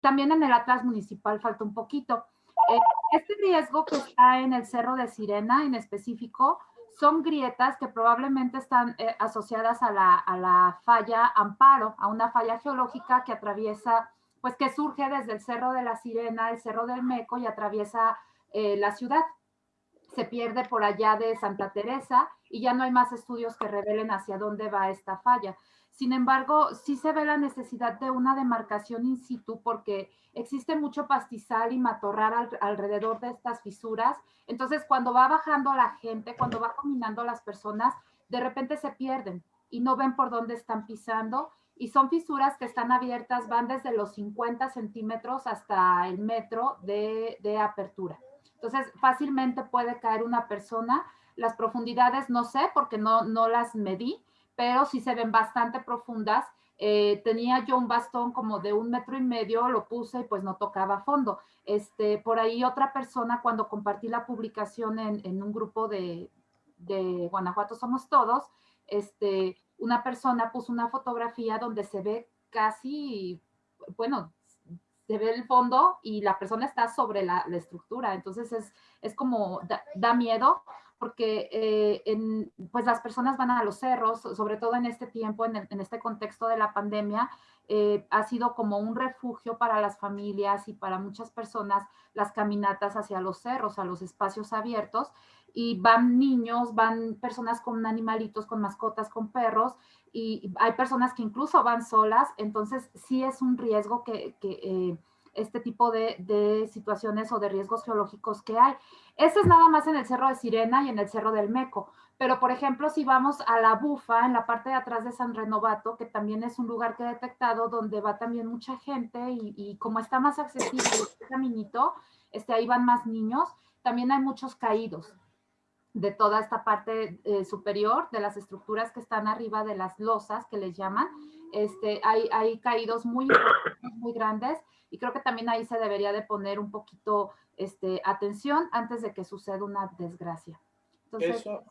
también en el Atlas Municipal falta un poquito. Eh, este riesgo que está en el Cerro de Sirena en específico son grietas que probablemente están eh, asociadas a la, a la, falla Amparo, a una falla geológica que atraviesa, pues que surge desde el Cerro de la Sirena, el Cerro del Meco y atraviesa eh, la ciudad. Se pierde por allá de Santa Teresa y ya no hay más estudios que revelen hacia dónde va esta falla. Sin embargo, sí se ve la necesidad de una demarcación in situ porque existe mucho pastizal y matorral alrededor de estas fisuras. Entonces, cuando va bajando la gente, cuando va caminando las personas, de repente se pierden y no ven por dónde están pisando. Y son fisuras que están abiertas, van desde los 50 centímetros hasta el metro de, de apertura. Entonces, fácilmente puede caer una persona. Las profundidades no sé porque no, no las medí, pero sí se ven bastante profundas. Eh, tenía yo un bastón como de un metro y medio, lo puse y pues no tocaba fondo. Este, por ahí otra persona, cuando compartí la publicación en, un grupo de, de, Guanajuato Somos Todos, este, una persona puso una fotografía donde se ve casi, bueno, se ve el fondo y la persona está sobre la, estructura. Entonces es, es como, da miedo porque eh, en, pues las personas van a los cerros, sobre todo en este tiempo, en, este contexto de la pandemia, eh, ha sido como un refugio para las familias y para muchas personas las caminatas hacia los cerros, a los espacios abiertos, y van niños, van personas con animalitos, con mascotas, con perros, y hay personas que incluso van solas, entonces sí es un riesgo que... Eh, este tipo de, de, situaciones o de riesgos geológicos que hay. Ese es nada más en el Cerro de Sirena y en el Cerro del Meco. Pero, por ejemplo, si vamos a la Bufa, en la parte de atrás de San Renovato, que también es un lugar que he detectado donde va también mucha gente y, como está más accesible este caminito, este, ahí van más niños, también hay muchos caídos de toda esta parte eh, superior, de las estructuras que están arriba de las losas, que les llaman. Este, hay, hay caídos muy, muy grandes y creo que también ahí se debería de poner un poquito este, atención antes de que suceda una desgracia.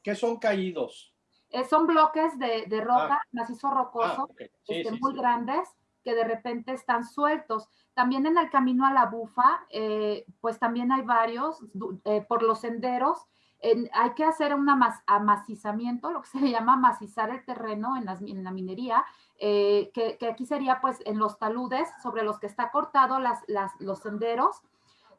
¿Qué son caídos? Eh, son bloques de, de roca, ah. macizo rocoso, ah, este, muy grandes, que de repente están sueltos. También en el camino a la bufa, eh, pues también hay varios, eh, por los senderos, hay que hacer un amacizamiento, lo que se llama amacizar el terreno en, las, en la minería, eh, que, aquí sería pues en los taludes sobre los que está cortado las, los senderos,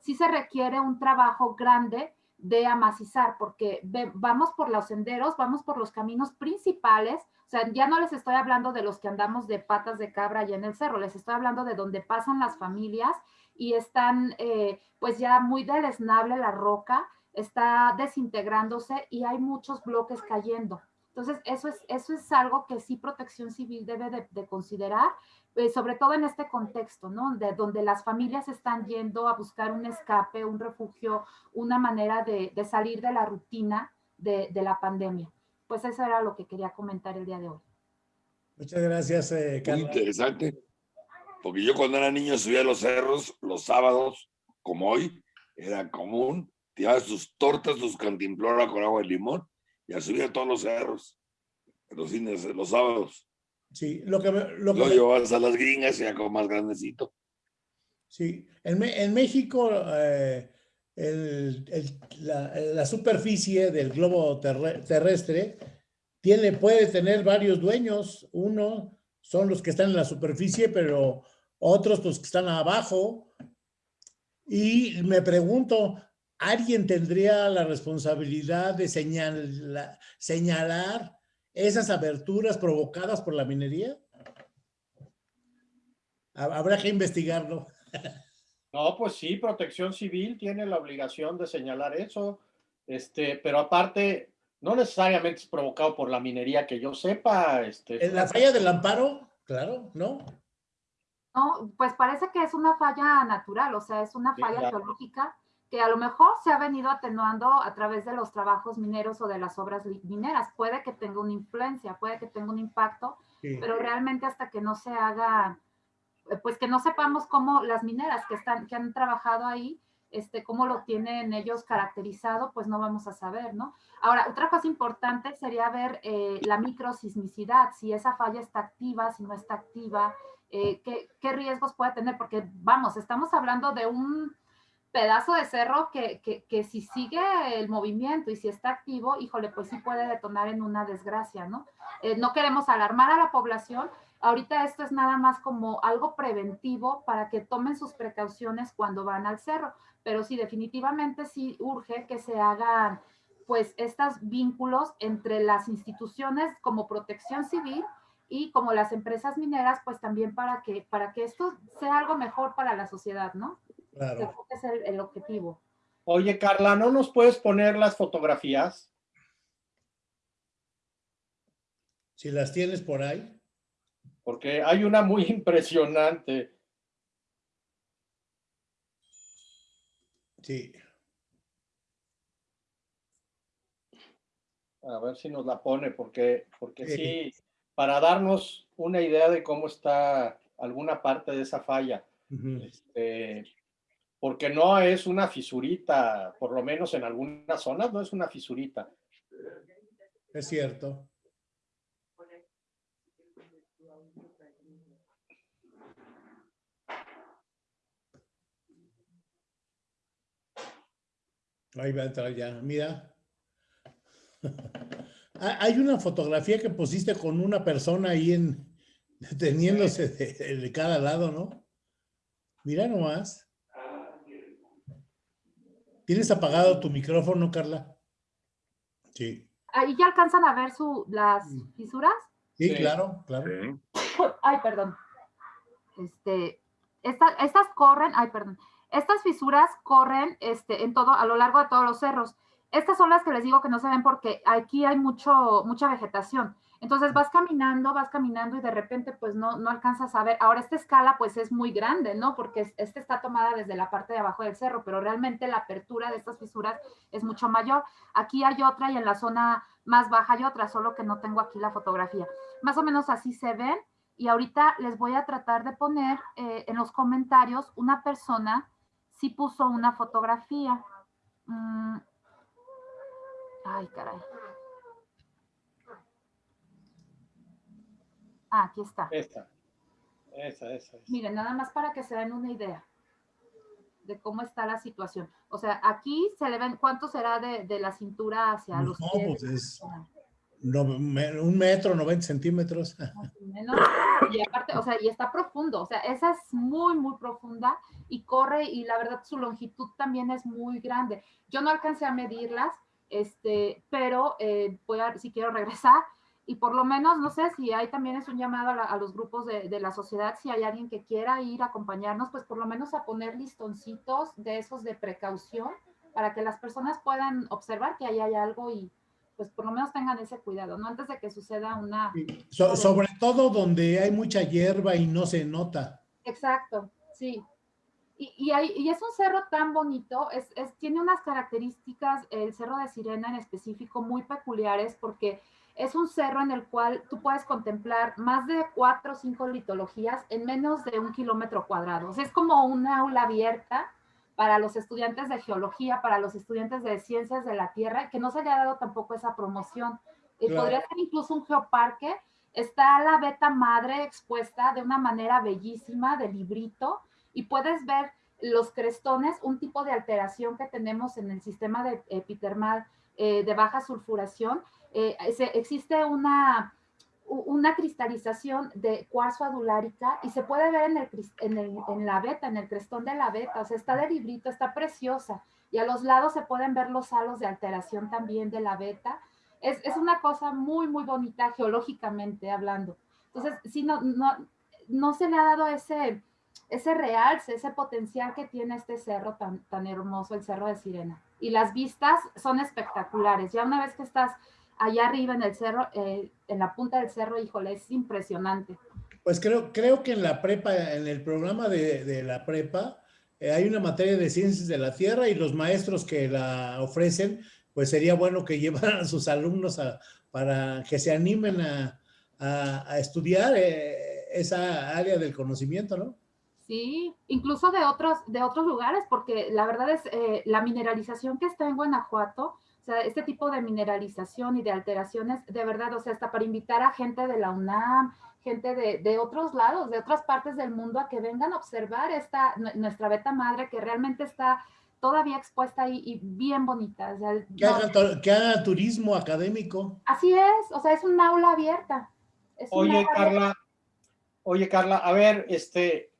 sí se requiere un trabajo grande de amacizar, porque vamos por los senderos, vamos por los caminos principales, o sea, ya no les estoy hablando de los que andamos de patas de cabra allá en el cerro, les estoy hablando de donde pasan las familias y están eh, pues ya muy deleznable la roca, está desintegrándose y hay muchos bloques cayendo. Entonces, eso es, eso es algo que sí Protección Civil debe de, considerar, eh, sobre todo en este contexto, ¿no? De donde las familias están yendo a buscar un escape, un refugio, una manera de, salir de la rutina de, la pandemia. Pues eso era lo que quería comentar el día de hoy. Muchas gracias, eh, Muy interesante, porque yo cuando era niño subía a los cerros los sábados, como hoy, era común, tiraba sus tortas, sus cantimplora con agua de limón y a subir a todos los cerros, los cines, los sábados. Sí, lo que... Lo, que llevas a las gringas y a como más grandecito. Sí, en, en México eh, el, el, la, la, superficie del globo terrestre tiene, puede tener varios dueños. Uno son los que están en la superficie, pero otros los que están abajo. Y me pregunto, ¿alguien tendría la responsabilidad de señalar esas aberturas provocadas por la minería? Habrá que investigarlo. No, pues sí, Protección Civil tiene la obligación de señalar eso, este, pero aparte, no necesariamente es provocado por la minería que yo sepa. Este, ¿En la falla del amparo? Claro, ¿no? No, pues parece que es una falla natural, o sea, es una falla geológica que a lo mejor se ha venido atenuando a través de los trabajos mineros o de las obras mineras. Puede que tenga una influencia, puede que tenga un impacto, pero realmente hasta que no se haga, eh, pues que no sepamos cómo las mineras que, están, que han trabajado ahí, este, cómo lo tienen ellos caracterizado, pues no vamos a saber, ¿no? Ahora, otra cosa importante sería ver eh, la microsismicidad, si esa falla está activa, si no está activa, eh, qué, qué, riesgos puede tener, porque vamos, estamos hablando de un pedazo de cerro que, que, que, si sigue el movimiento y si está activo, híjole, pues sí puede detonar en una desgracia, ¿no? Eh, no queremos alarmar a la población. Ahorita esto es nada más como algo preventivo para que tomen sus precauciones cuando van al cerro, pero sí, definitivamente sí urge que se hagan pues estos vínculos entre las instituciones como protección civil y como las empresas mineras, pues también para que, para que esto sea algo mejor para la sociedad, ¿no? Claro. es el, el objetivo. Oye, Carla, ¿no nos puedes poner las fotografías? Si las tienes por ahí. Porque hay una muy impresionante. Sí. A ver si nos la pone, porque, porque sí, para darnos una idea de cómo está alguna parte de esa falla. este, porque no es una fisurita, por lo menos en algunas zonas no es una fisurita. Es cierto. Ahí va a entrar ya, mira. Hay una fotografía que pusiste con una persona ahí en, teniéndose de, cada lado, ¿no? Mira nomás. ¿Tienes apagado tu micrófono, Carla? Sí. ¿Ahí ya alcanzan a ver su, las mm. fisuras? Sí, claro, claro. Ay, perdón. Este, estas corren, ay, perdón. Estas fisuras corren este, en todo, a lo largo de todos los cerros. Estas son las que les digo que no se ven porque aquí hay mucho, mucha vegetación. Entonces vas caminando, vas caminando y de repente pues no, no alcanzas a ver. Ahora esta escala pues es muy grande, ¿no? Porque esta está tomada desde la parte de abajo del cerro, pero realmente la apertura de estas fisuras es mucho mayor. Aquí hay otra y en la zona más baja hay otra, solo que no tengo aquí la fotografía. Más o menos así se ven y ahorita les voy a tratar de poner eh, en los comentarios una persona si puso una fotografía. Mm, Ay, caray. Ah, aquí está. Esta. Esa, esa, Miren, nada más para que se den una idea de cómo está la situación. O sea, aquí se le ven, ¿cuánto será de, de la cintura hacia los no, Pues es un metro, 90 centímetros. Y aparte, o sea, y está profundo, o sea, esa es muy, muy profunda y corre y la verdad su longitud también es muy grande. Yo no alcancé a medirlas, este, pero eh, voy a, si quiero regresar, y por lo menos, no sé si hay también es un llamado a, los grupos de, de, la sociedad, si hay alguien que quiera ir a acompañarnos, pues por lo menos a poner listoncitos de esos de precaución para que las personas puedan observar que ahí hay algo y pues por lo menos tengan ese cuidado, ¿no? Antes de que suceda una... sobre todo donde hay mucha hierba y no se nota. Exacto, sí. Y, es un cerro tan bonito, es, tiene unas características, el cerro de Sirena en específico, muy peculiares porque es un cerro en el cual tú puedes contemplar más de cuatro o cinco litologías en menos de un kilómetro cuadrado. O sea, es como una aula abierta para los estudiantes de geología, para los estudiantes de ciencias de la Tierra, que no se haya dado tampoco esa promoción. y Podría ser incluso un geoparque. Está la beta madre expuesta de una manera bellísima, de librito, y puedes ver los crestones, un tipo de alteración que tenemos en el sistema de epitermal eh, de baja sulfuración. Eh, existe una, una cristalización de cuarzo adulárica y se puede ver en, el, en, el, en, la beta, en el crestón de la beta, o sea, está de librito, está preciosa. Y a los lados se pueden ver los halos de alteración también de la beta. Es, es una cosa muy, muy bonita geológicamente hablando. Entonces, sí, no, no, no se le ha dado ese, ese realce, ese potencial que tiene este cerro tan, tan hermoso, el Cerro de Sirena. Y las vistas son espectaculares. Ya una vez que estás allá arriba en el cerro, eh, en la punta del cerro, híjole, es impresionante. Pues creo, creo que en la prepa, en el programa de, de la prepa, eh, hay una materia de ciencias de la Tierra y los maestros que la ofrecen, pues sería bueno que llevaran a sus alumnos a, para que se animen a, a, estudiar eh, esa área del conocimiento, ¿no? Sí, incluso de otros, de otros lugares, porque la verdad es, eh, la mineralización que está en Guanajuato, sea, este tipo de mineralización y de alteraciones, de verdad, o sea, hasta para invitar a gente de la UNAM, gente de, de otros lados, de otras partes del mundo, a que vengan a observar esta, nuestra beta madre que realmente está todavía expuesta ahí y bien bonita. O sea, que, haga, que, haga, turismo académico. Así es, o sea, es un aula abierta. oye, Carla, oye, Carla, a ver, este,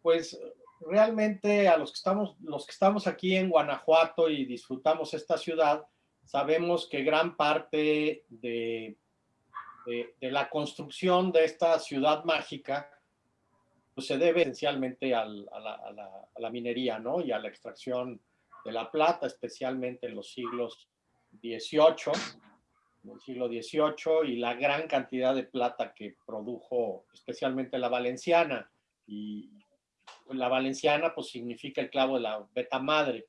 pues realmente a los que estamos, los que estamos aquí en Guanajuato y disfrutamos esta ciudad, sabemos que gran parte de, de, la construcción de esta ciudad mágica pues se debe esencialmente a, la, minería, ¿no? Y a la extracción de la plata, especialmente en los siglos XVIII, en el siglo XVIII, y la gran cantidad de plata que produjo especialmente la valenciana. Y la valenciana, pues significa el clavo de la beta madre.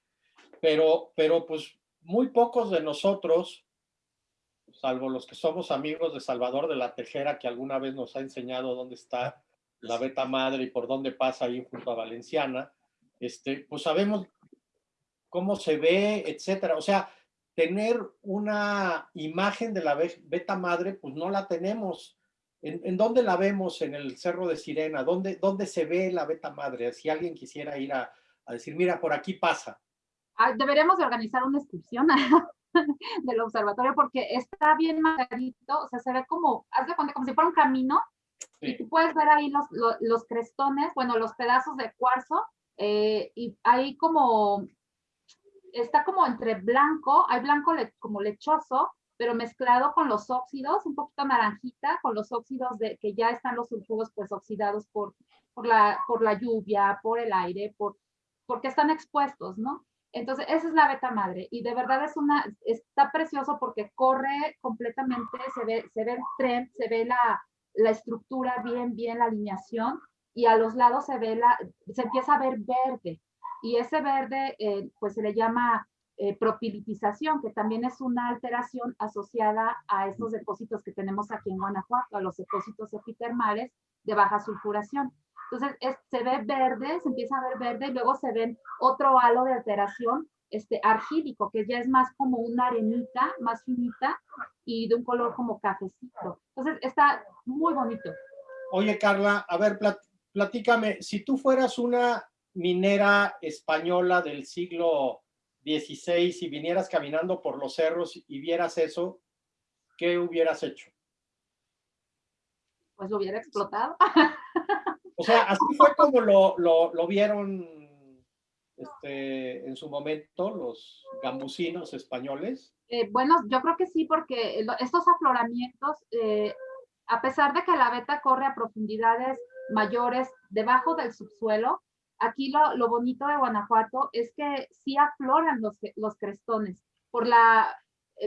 Pero, pero pues muy pocos de nosotros, salvo los que somos amigos de Salvador de la Tejera, que alguna vez nos ha enseñado dónde está la beta madre y por dónde pasa ahí junto a Valenciana, este, pues sabemos cómo se ve, etcétera. O sea, tener una imagen de la beta madre, pues no la tenemos. ¿En, dónde la vemos? En el Cerro de Sirena. ¿Dónde, ¿Dónde se ve la beta madre? Si alguien quisiera ir a, a decir, mira, por aquí pasa. Ah, deberíamos de organizar una excursión del observatorio porque está bien marcadito, o sea, se ve como, haz de cuenta, como si fuera un camino y tú puedes ver ahí los, los, crestones, bueno, los pedazos de cuarzo eh, y ahí como, está como entre blanco, hay blanco como lechoso, pero mezclado con los óxidos, un poquito naranjita, con los óxidos de que ya están los sulfuros pues oxidados por, por, la, por la lluvia, por el aire, por, porque están expuestos, ¿no? Entonces, esa es la beta madre y de verdad es una, está precioso porque corre completamente, se ve, se ve el tren, se ve la, la estructura bien, bien, la alineación y a los lados se ve la, se empieza a ver verde y ese verde eh, pues se le llama eh, propilitización, que también es una alteración asociada a estos depósitos que tenemos aquí en Guanajuato, a los depósitos epitermales de baja sulfuración. Entonces, se ve verde, se empieza a ver verde y luego se ven otro halo de alteración este, argílico, que ya es más como una arenita, más finita y de un color como cafecito. Entonces, está muy bonito. Oye, Carla, a ver, platícame, si tú fueras una minera española del siglo XVI y vinieras caminando por los cerros y vieras eso, ¿qué hubieras hecho? Pues lo hubiera explotado. O sea, así fue como lo, lo, vieron este, en su momento los gambusinos españoles. Eh, bueno, yo creo que sí, porque estos afloramientos, eh, a pesar de que la beta corre a profundidades mayores debajo del subsuelo, aquí lo, lo bonito de Guanajuato es que sí afloran los, los crestones por la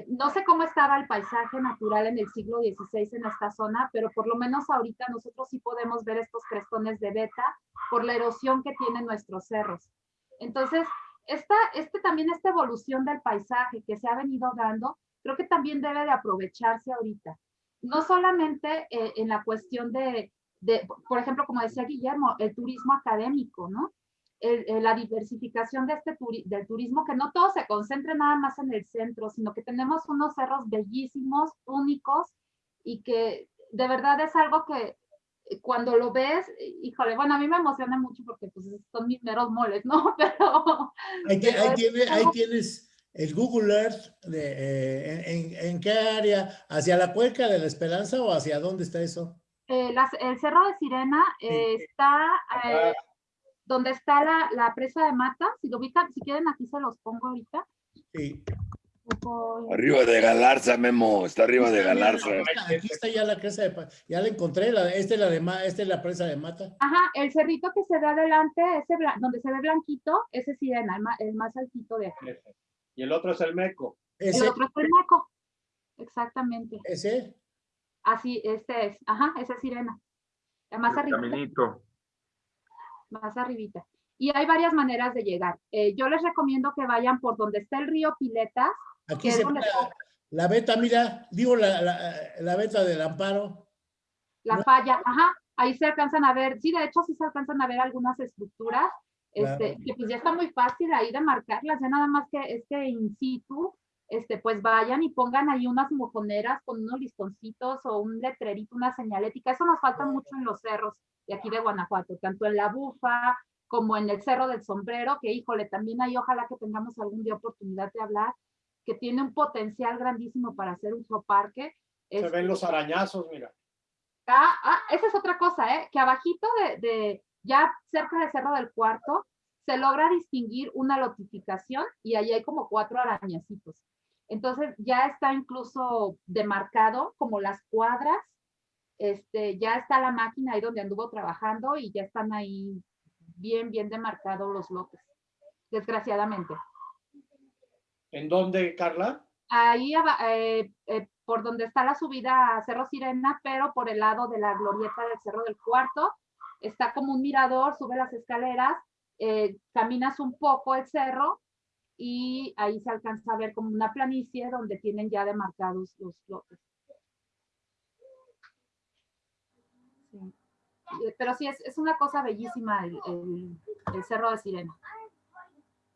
no sé cómo estaba el paisaje natural en el siglo XVI en esta zona, pero por lo menos ahorita nosotros sí podemos ver estos crestones de beta por la erosión que tienen nuestros cerros. Entonces, esta, este, también esta evolución del paisaje que se ha venido dando, creo que también debe de aprovecharse ahorita. No solamente eh, en la cuestión de, de, por ejemplo, como decía Guillermo, el turismo académico, ¿no? La diversificación de este del turismo, que no todo se concentre nada más en el centro, sino que tenemos unos cerros bellísimos, únicos, y que de verdad es algo que eh, cuando lo ves, híjole, bueno, a mí me emociona mucho porque pues son mis meros moles, ¿no? Pero... Ahí, tienes el Google Earth, de, eh, en, qué área? ¿Hacia la Cuenca de la Esperanza o hacia dónde está eso? Eh, el Cerro de Sirena está donde está la, la, presa de Mata, si lo ubican, si quieren aquí se los pongo ahorita. Sí. Arriba de Galarza, Memo, está arriba de Galarza. Aquí está ya la presa de ya la encontré, la, esta, es la de, esta es la presa de Mata. Ajá, el cerrito que se ve adelante, ese donde se ve blanquito, ese es Sirena, el más, el más altito de aquí. Y el otro es el Meco. ¿Ese? El otro es el Meco, exactamente. ¿Ese? Así, este es, ajá, ese es Sirena. El más arriba. Caminito más arribita. Y hay varias maneras de llegar. Eh, yo les recomiendo que vayan por donde está el río Piletas. Aquí se la, beta, mira, digo la, la, beta del amparo. La falla, ajá, ahí se alcanzan a ver, sí, de hecho sí se alcanzan a ver algunas estructuras, este, que pues ya está muy fácil ahí de marcarlas, ya nada más que es que in situ, este, pues vayan y pongan ahí unas mojoneras con unos listoncitos o un letrerito, una señalética. Eso nos falta mucho en los cerros de aquí de Guanajuato, tanto en la bufa como en el Cerro del Sombrero, que híjole, también ahí ojalá que tengamos algún día oportunidad de hablar, que tiene un potencial grandísimo para hacer un parque. Se ven Este, los arañazos, mira. Ah, ah, esa es otra cosa, ¿eh? Que abajito de, de, ya cerca del Cerro del Cuarto, se logra distinguir una lotificación y ahí hay como cuatro arañacitos. Entonces ya está incluso demarcado como las cuadras, este, ya está la máquina ahí donde anduvo trabajando y ya están ahí bien, bien demarcados los lotes, desgraciadamente. ¿En dónde, Carla? Ahí eh, eh, por donde está la subida a Cerro Sirena, pero por el lado de la glorieta del Cerro del Cuarto, está como un mirador, sube las escaleras, eh, caminas un poco el cerro y ahí se alcanza a ver como una planicie donde tienen ya demarcados los lotes. Sí. Eh, Pero sí, es, es una cosa bellísima el, el- el Cerro de Sirena.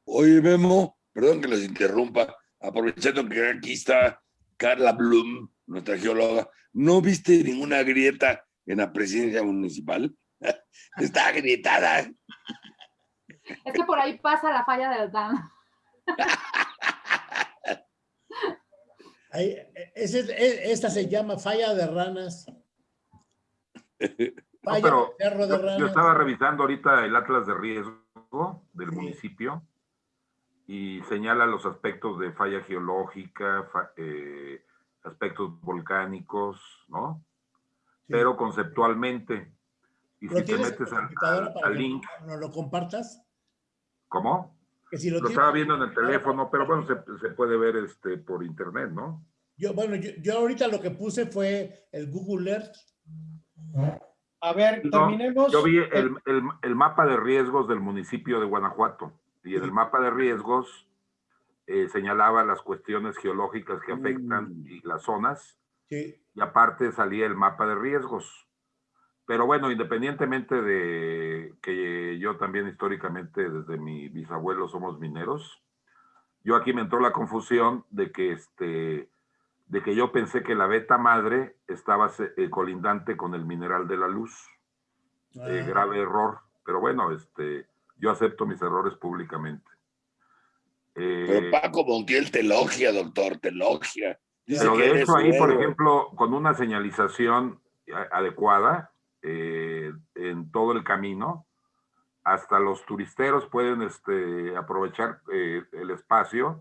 Oye, Memo, perdón que los interrumpa, aprovechando que aquí está Carla Blum, nuestra geóloga, ¿no viste ninguna grieta en la presidencia municipal? Está agrietada. Es que por ahí pasa la falla del dam. Ahí, ese- e- esta se llama falla de ranas. No, Falla pero de cerro de yo, yo ranas. estaba revisando ahorita el atlas de riesgo del Sí. municipio y señala los aspectos de falla geológica, fa- eh, aspectos volcánicos, ¿no? Sí. Pero conceptualmente. Y ¿Lo si te metes al, al- link, nos lo compartas? ¿cómo? Que si lo estaba viendo en el teléfono, pero bueno, se, se puede ver este por internet, ¿no? Yo, bueno, yo, yo ahorita lo que puse fue el Google Earth. A ver, No, terminemos. Yo vi el, el- el mapa de riesgos del municipio de Guanajuato y en el mapa de riesgos eh, señalaba las cuestiones geológicas que afectan Mm. y las zonas Sí, y aparte salía el mapa de riesgos. Pero bueno, independientemente de que yo también históricamente desde mi bisabuelo somos mineros, yo aquí me entró la confusión de que este de que yo pensé que la beta madre estaba eh, colindante con el mineral de la luz eh, Ah, grave error, pero bueno, este, yo acepto mis errores públicamente. Eh, Pero Paco Montiel te elogia, doctor, te elogia. Dice pero de hecho ahí, por ejemplo, con una señalización adecuada eh, en todo el camino, hasta los turisteros pueden este, aprovechar eh, el espacio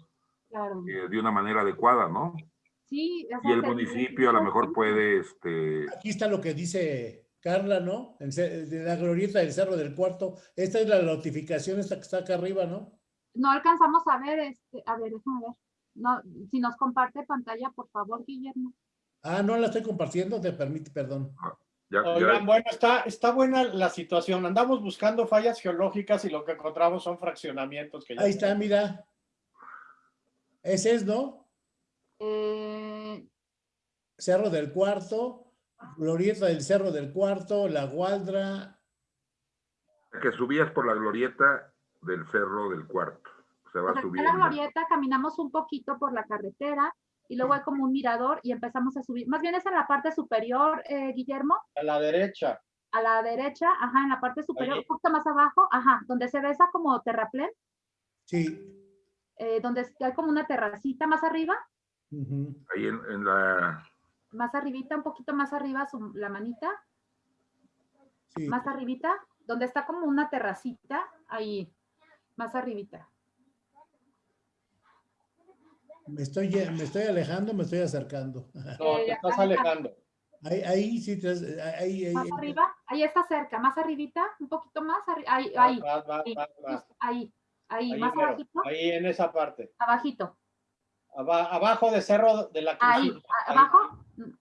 Claro. eh, de una manera adecuada, ¿no? Sí, Y el municipio a lo mejor puede, este, Aquí está lo que dice Carla, ¿no? En de la glorieta del Cerro del Cuarto. Esta es la notificación, esta que está acá arriba, ¿no? No alcanzamos a ver, este, a ver, déjame ver. No, si nos comparte pantalla, por favor, Guillermo. Ah, no la estoy compartiendo, te permite, perdón. ya- ya- Oigan, bueno, está, está buena la situación. Andamos buscando fallas geológicas y lo que encontramos son fraccionamientos que ya Ahí está, mira. Ese es, ¿no? Eh, Cerro del Cuarto, glorieta del Cerro del Cuarto, La Gualdra. que subías por la glorieta del cerro del cuarto. Se va subiendo. la glorieta, caminamos un poquito por la carretera y luego hay como un mirador y empezamos a subir. Más bien es en la parte superior, eh, Guillermo, a la derecha. a la derecha, ajá, en la parte superior, un poquito más abajo, ajá, donde se ve esa como terraplén, Sí. eh, donde hay como una terracita más arriba. Ahí en, en la, más arribita, un poquito más arriba, su- la manita, Sí. más arribita, donde está como una terracita, ahí, más arribita. Me estoy, me estoy alejando, me estoy acercando. No, te estás alejando. Ahí, ahí sí, te- ahí, ahí, Más ahí. arriba, ahí está cerca, más arribita, un poquito más ahí, ahí, vas, ahí, ahí, ahí, Ahí, más mero, abajito, ahí en esa parte. abajito, Aba- abajo de Cerro de la ahí, Cruz. abajo,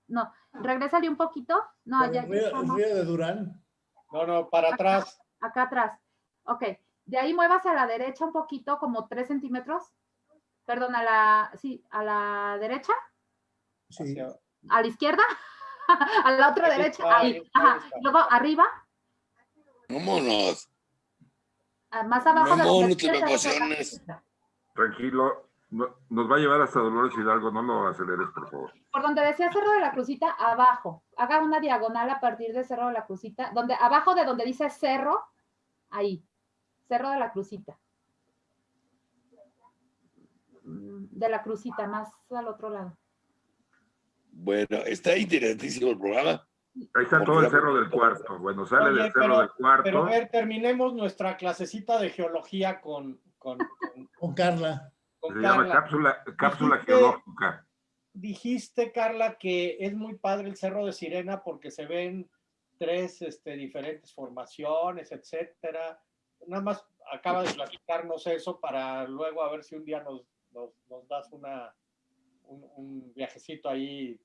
no, regrésale un poquito, no, Por ya, el río, el estamos. río de Durán. No, no, para atrás. acá atrás. Ok, de ahí muévase a la derecha un poquito, como tres centímetros. Perdón, a la, sí, a la derecha, Sí. a la izquierda, a la otra Ahí derecha, está, ahí, ahí está, ajá. ahí está. Luego arriba, Vámonos. ah, más abajo de la izquierda, tranquilo, nos va a llevar hasta Dolores Hidalgo, no lo aceleres, por favor. Por donde decía Cerro de la Crucita, abajo. Haga una diagonal a partir de Cerro de la Crucita, donde, abajo de donde dice Cerro, ahí. Cerro de la Crucita. Mm, de la Crucita, más al otro lado. Bueno, está interesantísimo el programa. Ahí está todo el cerro del cuarto. Bueno, sale del cerro del cuarto. Pero a ver, terminemos nuestra clasecita de geología con... Con, con, Carla. Se llama cápsula, cápsula geológica. Dijiste, Carla, que es muy padre el Cerro de Sirena porque se ven tres este, diferentes formaciones, etcétera. Nada más acaba de platicarnos eso para luego a ver si un día nos, nos, das una, un, un viajecito ahí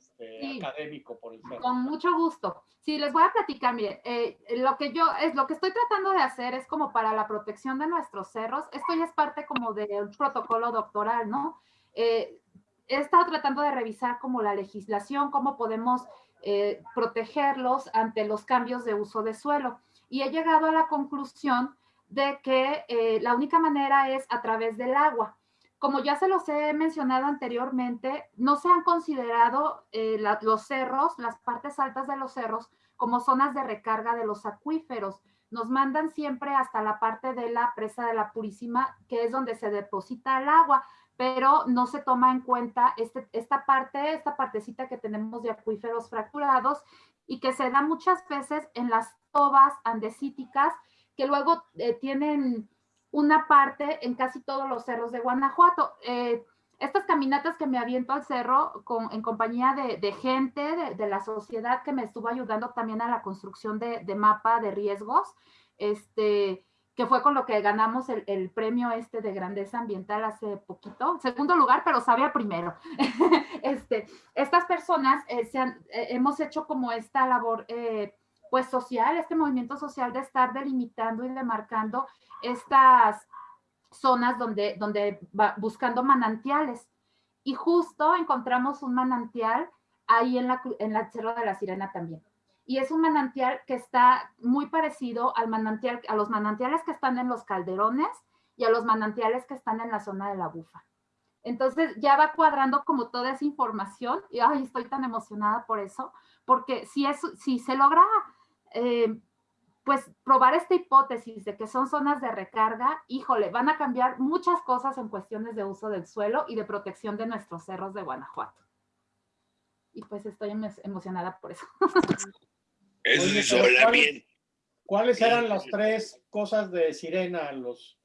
este, académico por el Con mucho gusto. Sí, les voy a platicar, mire, eh, lo que yo, es lo que estoy tratando de hacer es como para la protección de nuestros cerros, esto ya es parte como del protocolo doctoral, ¿no? Eh, he estado tratando de revisar como la legislación, cómo podemos eh, protegerlos ante los cambios de uso de suelo. Y he llegado a la conclusión de que la única manera es a través del agua como ya se los he mencionado anteriormente, no se han considerado eh, los cerros, las partes altas de los cerros, como zonas de recarga de los acuíferos. Nos mandan siempre hasta la parte de la presa de la Purísima, que es donde se deposita el agua, pero no se toma en cuenta este, esta parte, esta partecita que tenemos de acuíferos fracturados y que se da muchas veces en las tobas andesíticas, que luego eh, tienen una parte en casi todos los cerros de Guanajuato. Eh, estas caminatas que me aviento al cerro con, en compañía de, gente de, la sociedad que me estuvo ayudando también a la construcción de, mapa de riesgos, este, que fue con lo que ganamos el, premio este de grandeza ambiental hace poquito, segundo lugar, pero sabía primero. este, estas personas eh, eh, hemos hecho como esta labor pues social, este movimiento social de estar delimitando y demarcando estas zonas donde, donde va buscando manantiales. Y justo encontramos un manantial ahí en la, en la Cerro de la Sirena también. Y es un manantial que está muy parecido al manantial, a los manantiales que están en los calderones y a los manantiales que están en la zona de la bufa. Entonces ya va cuadrando como toda esa información y ay, estoy tan emocionada por eso, porque si, es, si se logra eh, pues probar esta hipótesis de que son zonas de recarga, híjole, van a cambiar muchas cosas en cuestiones de uso del suelo y de protección de nuestros cerros de Guanajuato. Y pues estoy emocionada por eso. Eso ¿cuáles, ¿Cuáles eran las tres cosas de sirena? Los...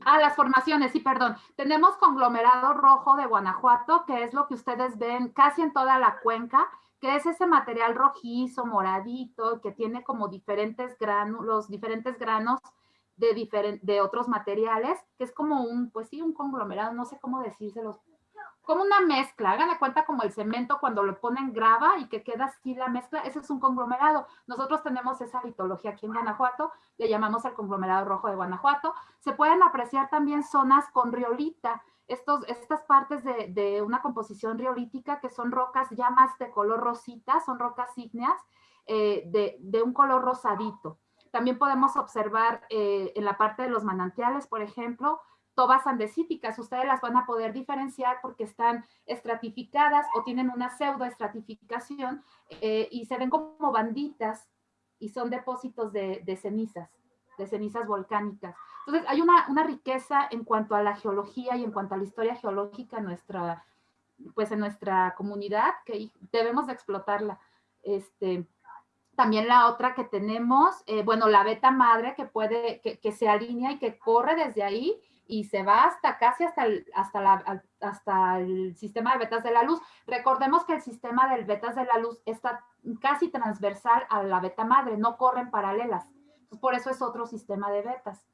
Ah, las formaciones, sí, perdón. Tenemos conglomerado rojo de Guanajuato, que es lo que ustedes ven casi en toda la cuenca que es ese material rojizo, moradito, que tiene como diferentes granos, diferentes granos de, de otros materiales, que es como un, pues sí, un conglomerado, no sé cómo decírselos, como una mezcla, hagan de cuenta como el cemento cuando lo ponen grava y que queda así la mezcla, ese es un conglomerado. Nosotros tenemos esa litología aquí en Guanajuato, le llamamos el conglomerado rojo de Guanajuato. Se pueden apreciar también zonas con riolita, estas partes de, una composición riolítica que son rocas ya más de color rosita, son rocas ígneas eh, de, un color rosadito. También podemos observar eh, en la parte de los manantiales, por ejemplo, tobas andesíticas. Ustedes las van a poder diferenciar porque están estratificadas o tienen una pseudoestratificación eh, y se ven como banditas y son depósitos de cenizas, de cenizas volcánicas. Entonces, hay una, riqueza en cuanto a la geología y en cuanto a la historia geológica en nuestra, pues en nuestra comunidad que debemos de explotarla. Este, también la otra que tenemos, eh, bueno, la beta madre que puede, que, se alinea y que corre desde ahí y se va hasta casi hasta el, hasta, la, hasta el sistema de betas de la luz. Recordemos que el sistema del betas de la luz está casi transversal a la beta madre, no corren paralelas. por eso es otro sistema de betas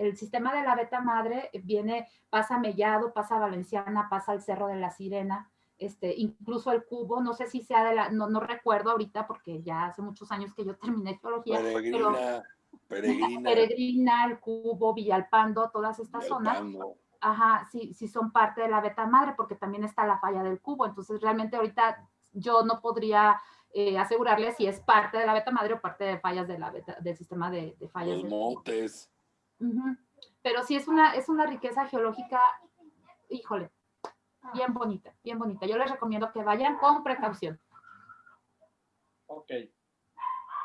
el sistema de la beta madre viene, pasa Mellado, pasa Valenciana, pasa el Cerro de la Sirena, este, incluso el cubo, no sé si sea de la, no, no recuerdo ahorita porque ya hace muchos años que yo terminé geología. Peregrina, peregrina. Peregrina, el cubo, Villalpando, todas estas zonas. Ajá, sí, sí son parte de la beta madre porque también está la falla del cubo. Entonces realmente ahorita yo no podría eh, asegurarle si es parte de la beta madre o parte de fallas de la beta, del sistema de, fallas. Los montes. Pero sí es una, es una riqueza geológica híjole, bien bonita, bien bonita. Yo les recomiendo que vayan con precaución. Ok.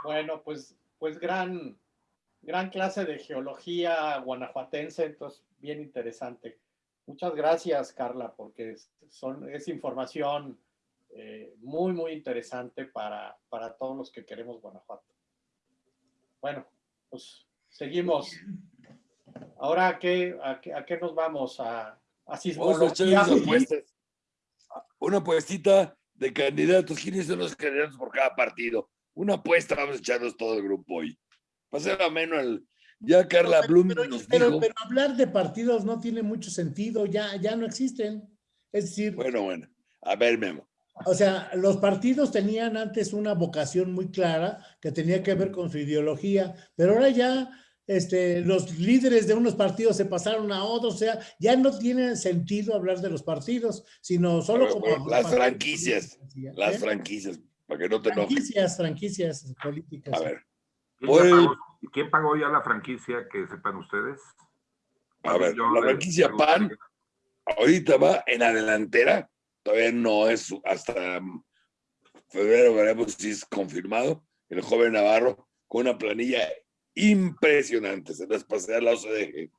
Bueno, pues, pues gran, gran clase de geología guanajuatense, entonces bien interesante. Muchas gracias, Carla, porque son, es información eh, muy, muy interesante para, para todos los que queremos Guanajuato. Bueno, pues seguimos. Ahora, ¿a qué, a qué, nos vamos? ¿A, a sismología? Una apuestita de candidatos. ¿Quiénes son los candidatos por cada partido? Una apuesta, vamos a echarnos todo el grupo hoy. Va a ser ameno el, ya Carla Blum pero, nos pero, dijo... Pero hablar de partidos no tiene mucho sentido, ya, ya no existen. Es decir... Bueno, bueno. A ver, Memo. O sea, los partidos tenían antes una vocación muy clara que tenía que ver con su ideología, pero ahora ya este, los líderes de unos partidos se pasaron a otros, o sea, ya no tiene sentido hablar de los partidos, sino solo como... las franquicias, las ¿eh? franquicias, para que no te Franquicias, franquicias políticas. A ver. ¿Quién, pagó, ya la franquicia que sepan ustedes? A ver, la franquicia PAN ahorita va en la delantera todavía no es hasta febrero, veremos si es confirmado, el joven Navarro con una planilla impresionante, se las pasé a la OCDG.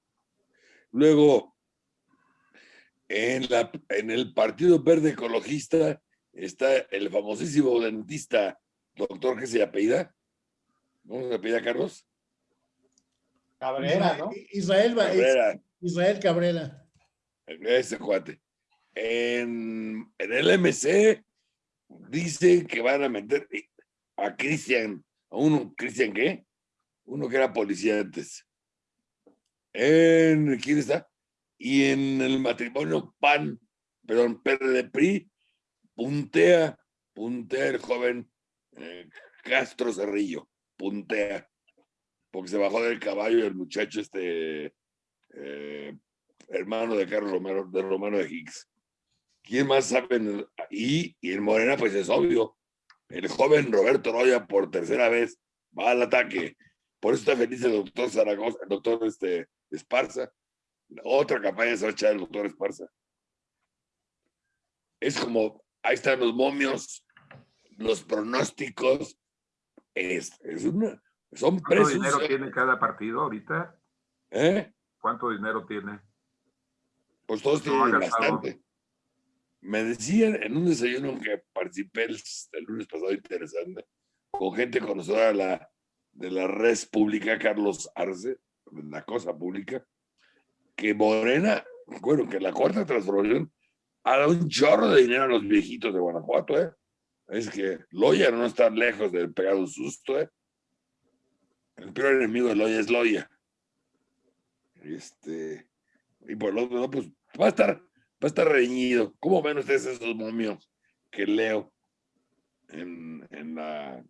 Luego, en, la, en el Partido Verde Ecologista está el famosísimo dentista doctor que se apellida. ¿Cómo se apellida, Carlos? Cabrera, ¿no? Israel, Cabrera. Israel Cabrera. Ese cuate en, el MC dice que van a meter a Cristian, a uno, ¿Cristian qué? Uno que era policía antes. En, ¿quién está? Y en el matrimonio PAN, perdón, PRD PRI, puntea, puntea el joven eh, Castro Cerrillo, puntea, porque se bajó del caballo el muchacho este eh, hermano de Carlos Romero, de Romano de Higgs. ¿Quién más sabe? Y, y en Morena, pues es obvio. El joven Roberto Roya por tercera vez va al ataque. Por eso está feliz el doctor Zaragoza, el doctor este, Esparza. otra campaña se va a echar el doctor Esparza. Es como, ahí están los momios, los pronósticos. Es, es una, son ¿Cuánto dinero tiene cada partido ahorita? ¿Eh? ¿Cuánto dinero tiene? Pues todos tienen bastante. Me decían en un desayuno que participé el, lunes pasado interesante, con gente conocedora de la, de la red pública, Carlos Arce, la cosa pública, que Morena, bueno, que la cuarta transformación ha dado un chorro de dinero a los viejitos de Guanajuato, ¿eh? Es que Loya no está lejos de pegar un susto, ¿eh? El peor enemigo de Loya es Loya. Este, y por lo otro, pues va a estar va a estar reñido. ¿Cómo ven ustedes esos momios que leo en, en la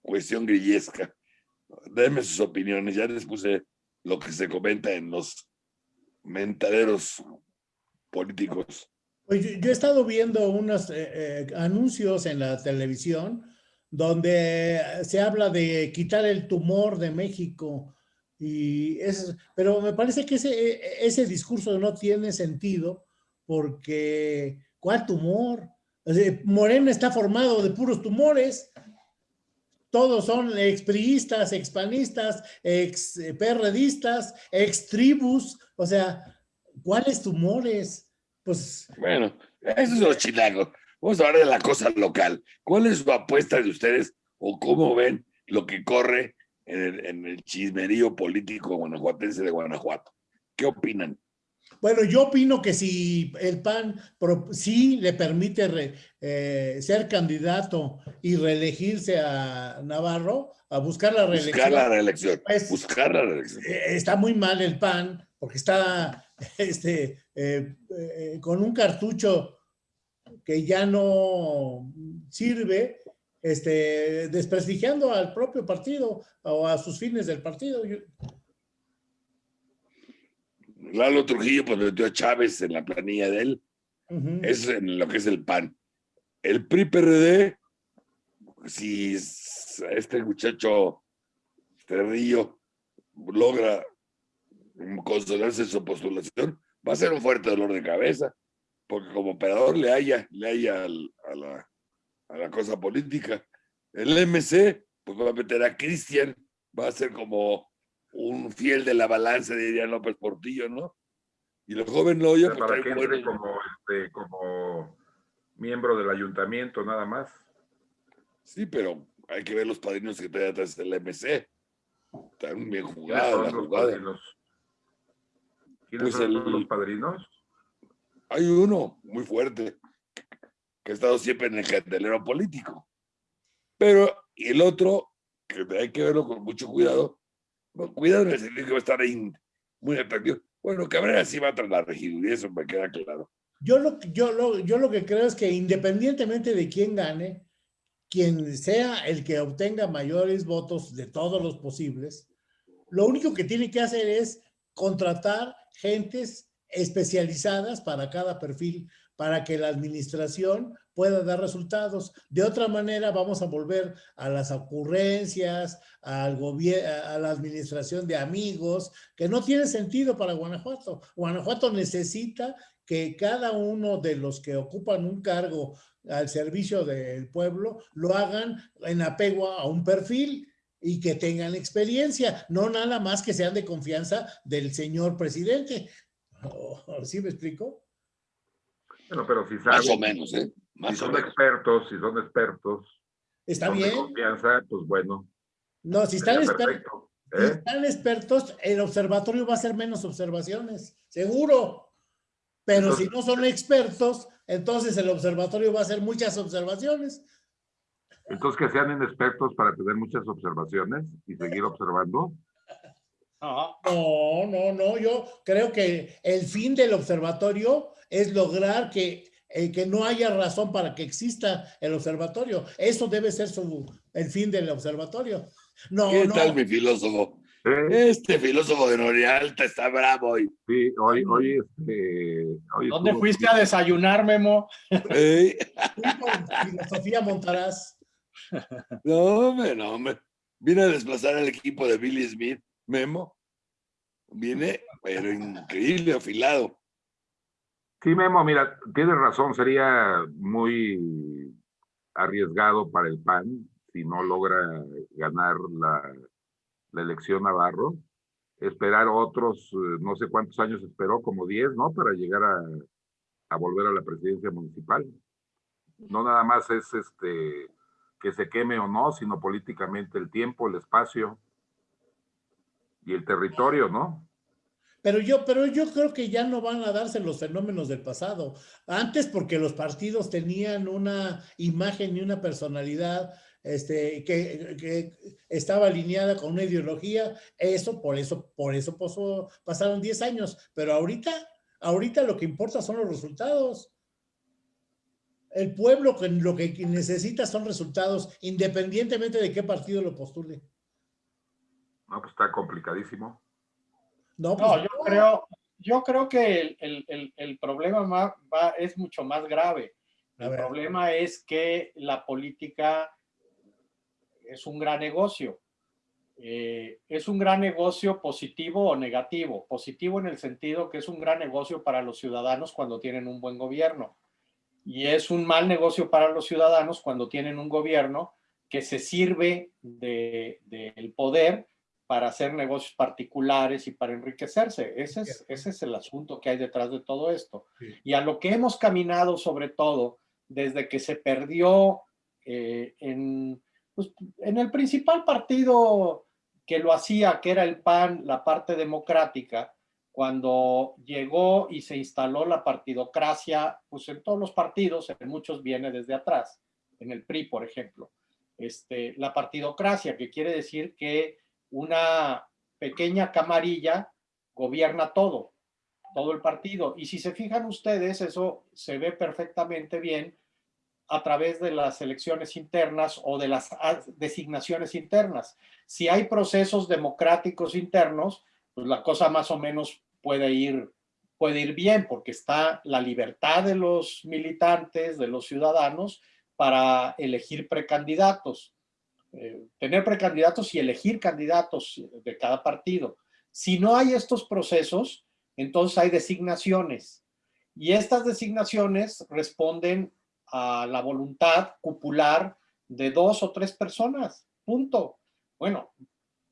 cuestión grillesca? Denme sus opiniones. Ya les puse lo que se comenta en los mentaderos políticos. Pues yo, he estado viendo unos eh, eh, anuncios en la televisión donde se habla de quitar el tumor de México. Y es, pero me parece que ese, ese discurso no tiene sentido porque ¿cuál tumor? Morena está formado de puros tumores. Todos son expriistas, expanistas, ex-perredistas, ex-tribus. O sea, ¿cuáles tumores? Pues... Bueno, eso es lo chilago. Vamos a hablar de la cosa local. ¿Cuál es su apuesta de ustedes o cómo ven lo que corre en el, en el chismerío político guanajuatense de Guanajuato? ¿Qué opinan? Bueno, yo opino que si el PAN sí le permite eh, ser candidato y reelegirse a Navarro, a buscar la reelección. Buscar la reelección. Pues, buscar la reelección. Eh, está muy mal el PAN porque está este, eh, con un cartucho que ya no sirve, este, desprestigiando al propio partido o a sus fines del partido. Lalo Trujillo pues metió a Chávez en la planilla de él. Es en lo que es el PAN. El PRI-PRD, si este muchacho Terrillo logra consolidarse su postulación, va a ser un fuerte dolor de cabeza. porque como operador le haya, le haya a, la, a la cosa política. El MC, pues va a meter a Cristian, va a ser como un fiel de la balanza, diría López Portillo, ¿no? Y el joven Loyo, pues, para que entre como, este, como miembro del ayuntamiento, nada más. Sí, pero hay que ver los padrinos que trae atrás del MC. Están bien jugados la jugada. ¿Quiénes pues son los padrinos? Hay uno muy fuerte que ha estado siempre en el candelero político. Pero, y el otro, que hay que verlo con mucho cuidado, cuidado el sentido que va a estar ahí muy atractivo. Bueno, Cabrera sí va a la regiduría, eso me queda claro. Yo lo, yo, lo, yo lo que creo es que independientemente de quién gane, quien sea el que obtenga mayores votos de todos los posibles, lo único que tiene que hacer es contratar gentes especializadas para cada perfil, para que la administración pueda dar resultados. De otra manera, vamos a volver a las ocurrencias, al a la administración de amigos, que no tiene sentido para Guanajuato. Guanajuato necesita que cada uno de los que ocupan un cargo al servicio del pueblo lo hagan en apego a un perfil y que tengan experiencia, no nada más que sean de confianza del señor presidente. ¿Sí me explico? Bueno, pero si saben, más o menos, ¿eh? si son expertos, si son expertos. Está bien. De confianza, pues bueno. No, si están, expertos, si ¿eh? están expertos, el observatorio va a hacer menos observaciones, seguro. Pero si no son expertos, entonces el observatorio va a hacer muchas observaciones. Entonces que sean inexpertos para tener muchas observaciones y seguir observando. No, no, no, yo creo que el fin del observatorio es lograr que, eh, que no haya razón para que exista el observatorio. Eso debe ser su, el fin del observatorio. No, ¿Qué tal mi filósofo? Este filósofo de Norialta está bravo hoy. Sí, hoy, hoy, este, ¿Dónde fuiste a desayunar, Memo? Filosofía Montarás. No, hombre, no, hombre. Vine a desplazar al equipo de Billy Smith, Memo. Viene, pero increíble, afilado. Sí, Memo, mira, tienes razón, sería muy arriesgado para el PAN si no logra ganar la la elección Navarro, esperar otros, eh, no sé cuántos años esperó, como 10, ¿no? Para llegar a, a, volver a la presidencia municipal. No nada más es este que se queme o no, sino políticamente el tiempo, el espacio y el territorio, ¿no? Pero yo, pero yo creo que ya no van a darse los fenómenos del pasado. Antes porque los partidos tenían una imagen y una personalidad este, que, estaba alineada con una ideología, eso, por eso, por eso pasaron 10 años, pero ahorita, ahorita lo que importa son los resultados. El pueblo lo que necesita son resultados, independientemente de qué partido lo postule. No, pues está complicadísimo. No, pues yo creo, yo creo que el, problema es mucho más grave. El problema es que la política es un gran negocio. Eh, es un gran negocio positivo o negativo. Positivo en el sentido que es un gran negocio para los ciudadanos cuando tienen un buen gobierno. Y es un mal negocio para los ciudadanos cuando tienen un gobierno que se sirve del de, poder para hacer negocios particulares y para enriquecerse. Ese es, ese es el asunto que hay detrás de todo esto. Y a lo que hemos caminado sobre todo desde que se perdió eh, en pues, en el principal partido que lo hacía, que era el PAN, la parte democrática, cuando llegó y se instaló la partidocracia, pues en todos los partidos, en muchos viene desde atrás, en el PRI, por ejemplo. Este, la partidocracia, que quiere decir que una pequeña camarilla gobierna todo, todo el partido. Y si se fijan ustedes, eso se ve perfectamente bien a través de las elecciones internas o de las designaciones internas. Si hay procesos democráticos internos, pues la cosa más o menos puede ir, puede ir bien porque está la libertad de los militantes, de los ciudadanos, para elegir precandidatos. Eh, tener precandidatos y elegir candidatos de cada partido. Si no hay estos procesos, entonces hay designaciones Y estas designaciones responden a la voluntad cupular de dos o tres personas, punto. Bueno,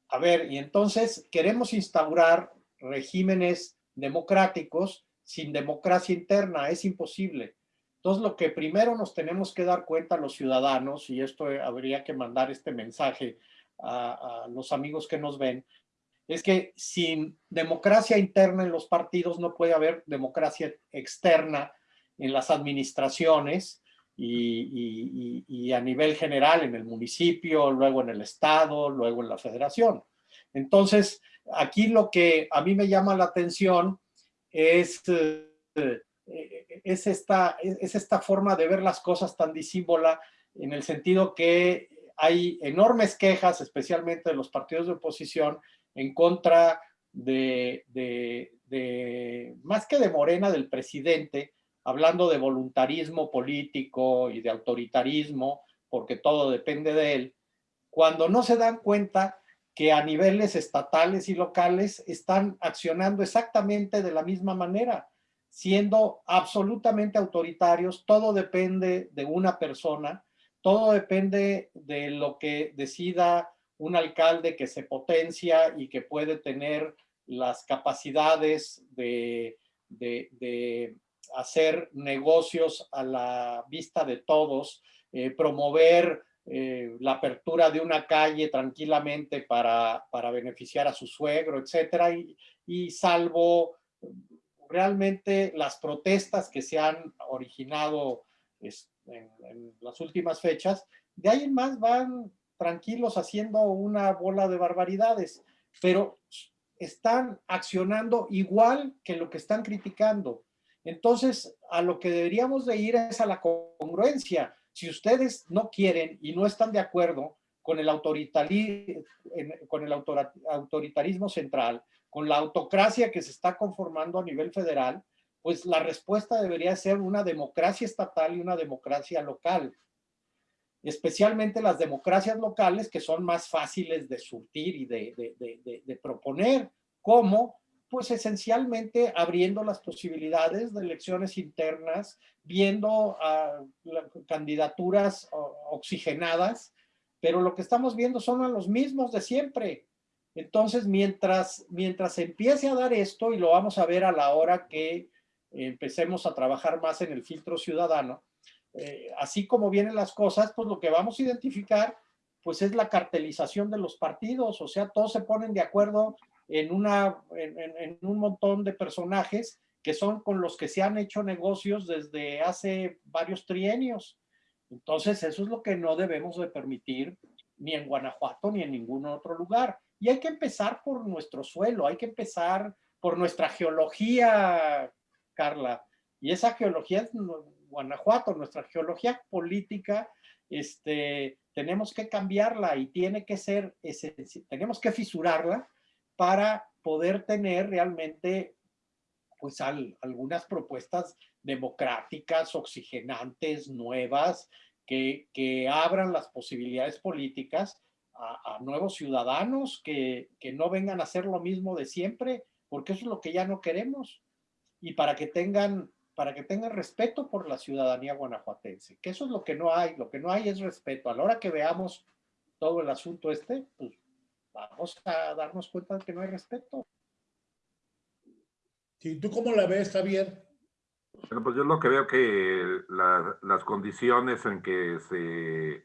a ver, y entonces queremos instaurar regímenes democráticos sin democracia interna, es imposible. Entonces, lo que primero nos tenemos que dar cuenta los ciudadanos, y esto habría que mandar este mensaje a, los amigos que nos ven, es que sin democracia interna en los partidos no puede haber democracia externa en las administraciones y, y, a nivel general en el municipio, luego en el estado, luego en la federación. Entonces, aquí lo que a mí me llama la atención es, eh, es, esta, es esta forma de ver las cosas tan disímbola en el sentido que hay enormes quejas, especialmente de los partidos de oposición, en contra de, de, más que de Morena, del presidente, hablando de voluntarismo político y de autoritarismo, porque todo depende de él, cuando no se dan cuenta que a niveles estatales y locales están accionando exactamente de la misma manera, siendo absolutamente autoritarios, todo depende de una persona, todo depende de lo que decida un alcalde que se potencia y que puede tener las capacidades de, hacer negocios a la vista de todos, eh, promover eh, la apertura de una calle tranquilamente para, para beneficiar a su suegro, etcétera, y, salvo realmente las protestas que se han originado en, en, las últimas fechas, de ahí en más van tranquilos haciendo una bola de barbaridades, pero están accionando igual que lo que están criticando. Entonces, a lo que deberíamos de ir es a la congruencia. Si ustedes no quieren y no están de acuerdo con el, con el autoritarismo central, con la autocracia que se está conformando a nivel federal, pues la respuesta debería ser una democracia estatal y una democracia local. Especialmente las democracias locales que son más fáciles de surtir y de, proponer, como pues esencialmente abriendo las posibilidades de elecciones internas, viendo a candidaturas oxigenadas, pero lo que estamos viendo son los mismos de siempre. Entonces, mientras, mientras empiece a dar esto, y lo vamos a ver a la hora que empecemos a trabajar más en el filtro ciudadano, eh, así como vienen las cosas, pues lo que vamos a identificar, pues es la cartelización de los partidos, o sea, todos se ponen de acuerdo en, una, en, un montón de personajes que son con los que se han hecho negocios desde hace varios trienios. Entonces, eso es lo que no debemos de permitir ni en Guanajuato ni en ningún otro lugar. Y hay que empezar por nuestro suelo, hay que empezar por nuestra geología, Carla. Y esa geología es Guanajuato, nuestra geología política, este, tenemos que cambiarla y tiene que ser, tenemos que fisurarla para poder tener realmente pues algunas propuestas democráticas, oxigenantes, nuevas, que, que abran las posibilidades políticas a, nuevos ciudadanos que, que, no vengan a hacer lo mismo de siempre, porque eso es lo que ya no queremos. Y para que tengan para que tengan respeto por la ciudadanía guanajuatense, que eso es lo que no hay, lo que no hay es respeto. A la hora que veamos todo el asunto este, pues vamos a darnos cuenta de que no hay respeto. Sí, ¿Tú cómo la ves, Javier? Bueno, pues yo lo que veo que las condiciones en que se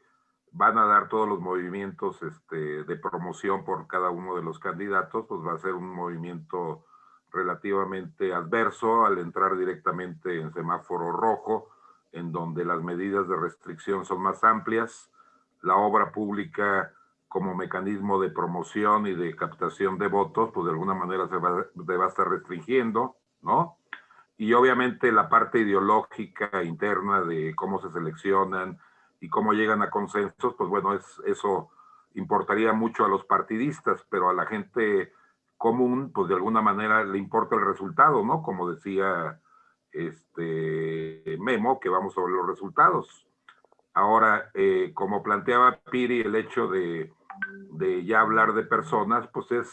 van a dar todos los movimientos este, de promoción por cada uno de los candidatos, pues va a ser un movimiento relativamente adverso al entrar directamente en semáforo rojo, en donde las medidas de restricción son más amplias, la obra pública como mecanismo de promoción y de captación de votos, pues de alguna manera se va, va a estar restringiendo, ¿no? Y obviamente la parte ideológica interna de cómo se seleccionan y cómo llegan a consensos, pues bueno, es, eso importaría mucho a los partidistas, pero a la gente común, pues de alguna manera le importa el resultado, ¿no? Como decía este Memo, que vamos sobre los resultados. Ahora, eh, como planteaba Piri, el hecho de, de, ya hablar de personas, pues es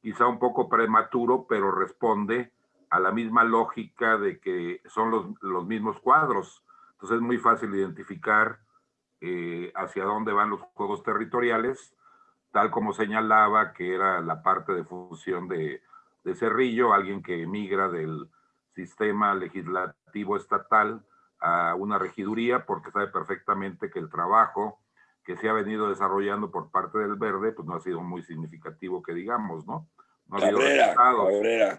quizá un poco prematuro, pero responde a la misma lógica de que son los, los mismos cuadros. Entonces es muy fácil identificar eh, hacia dónde van los juegos territoriales, tal como señalaba que era la parte de fusión de, de Cerrillo, alguien que emigra del sistema legislativo estatal a una regiduría porque sabe perfectamente que el trabajo que se ha venido desarrollando por parte del Verde, pues no ha sido muy significativo que digamos, ¿no? no ha Cabrera, Cabrera.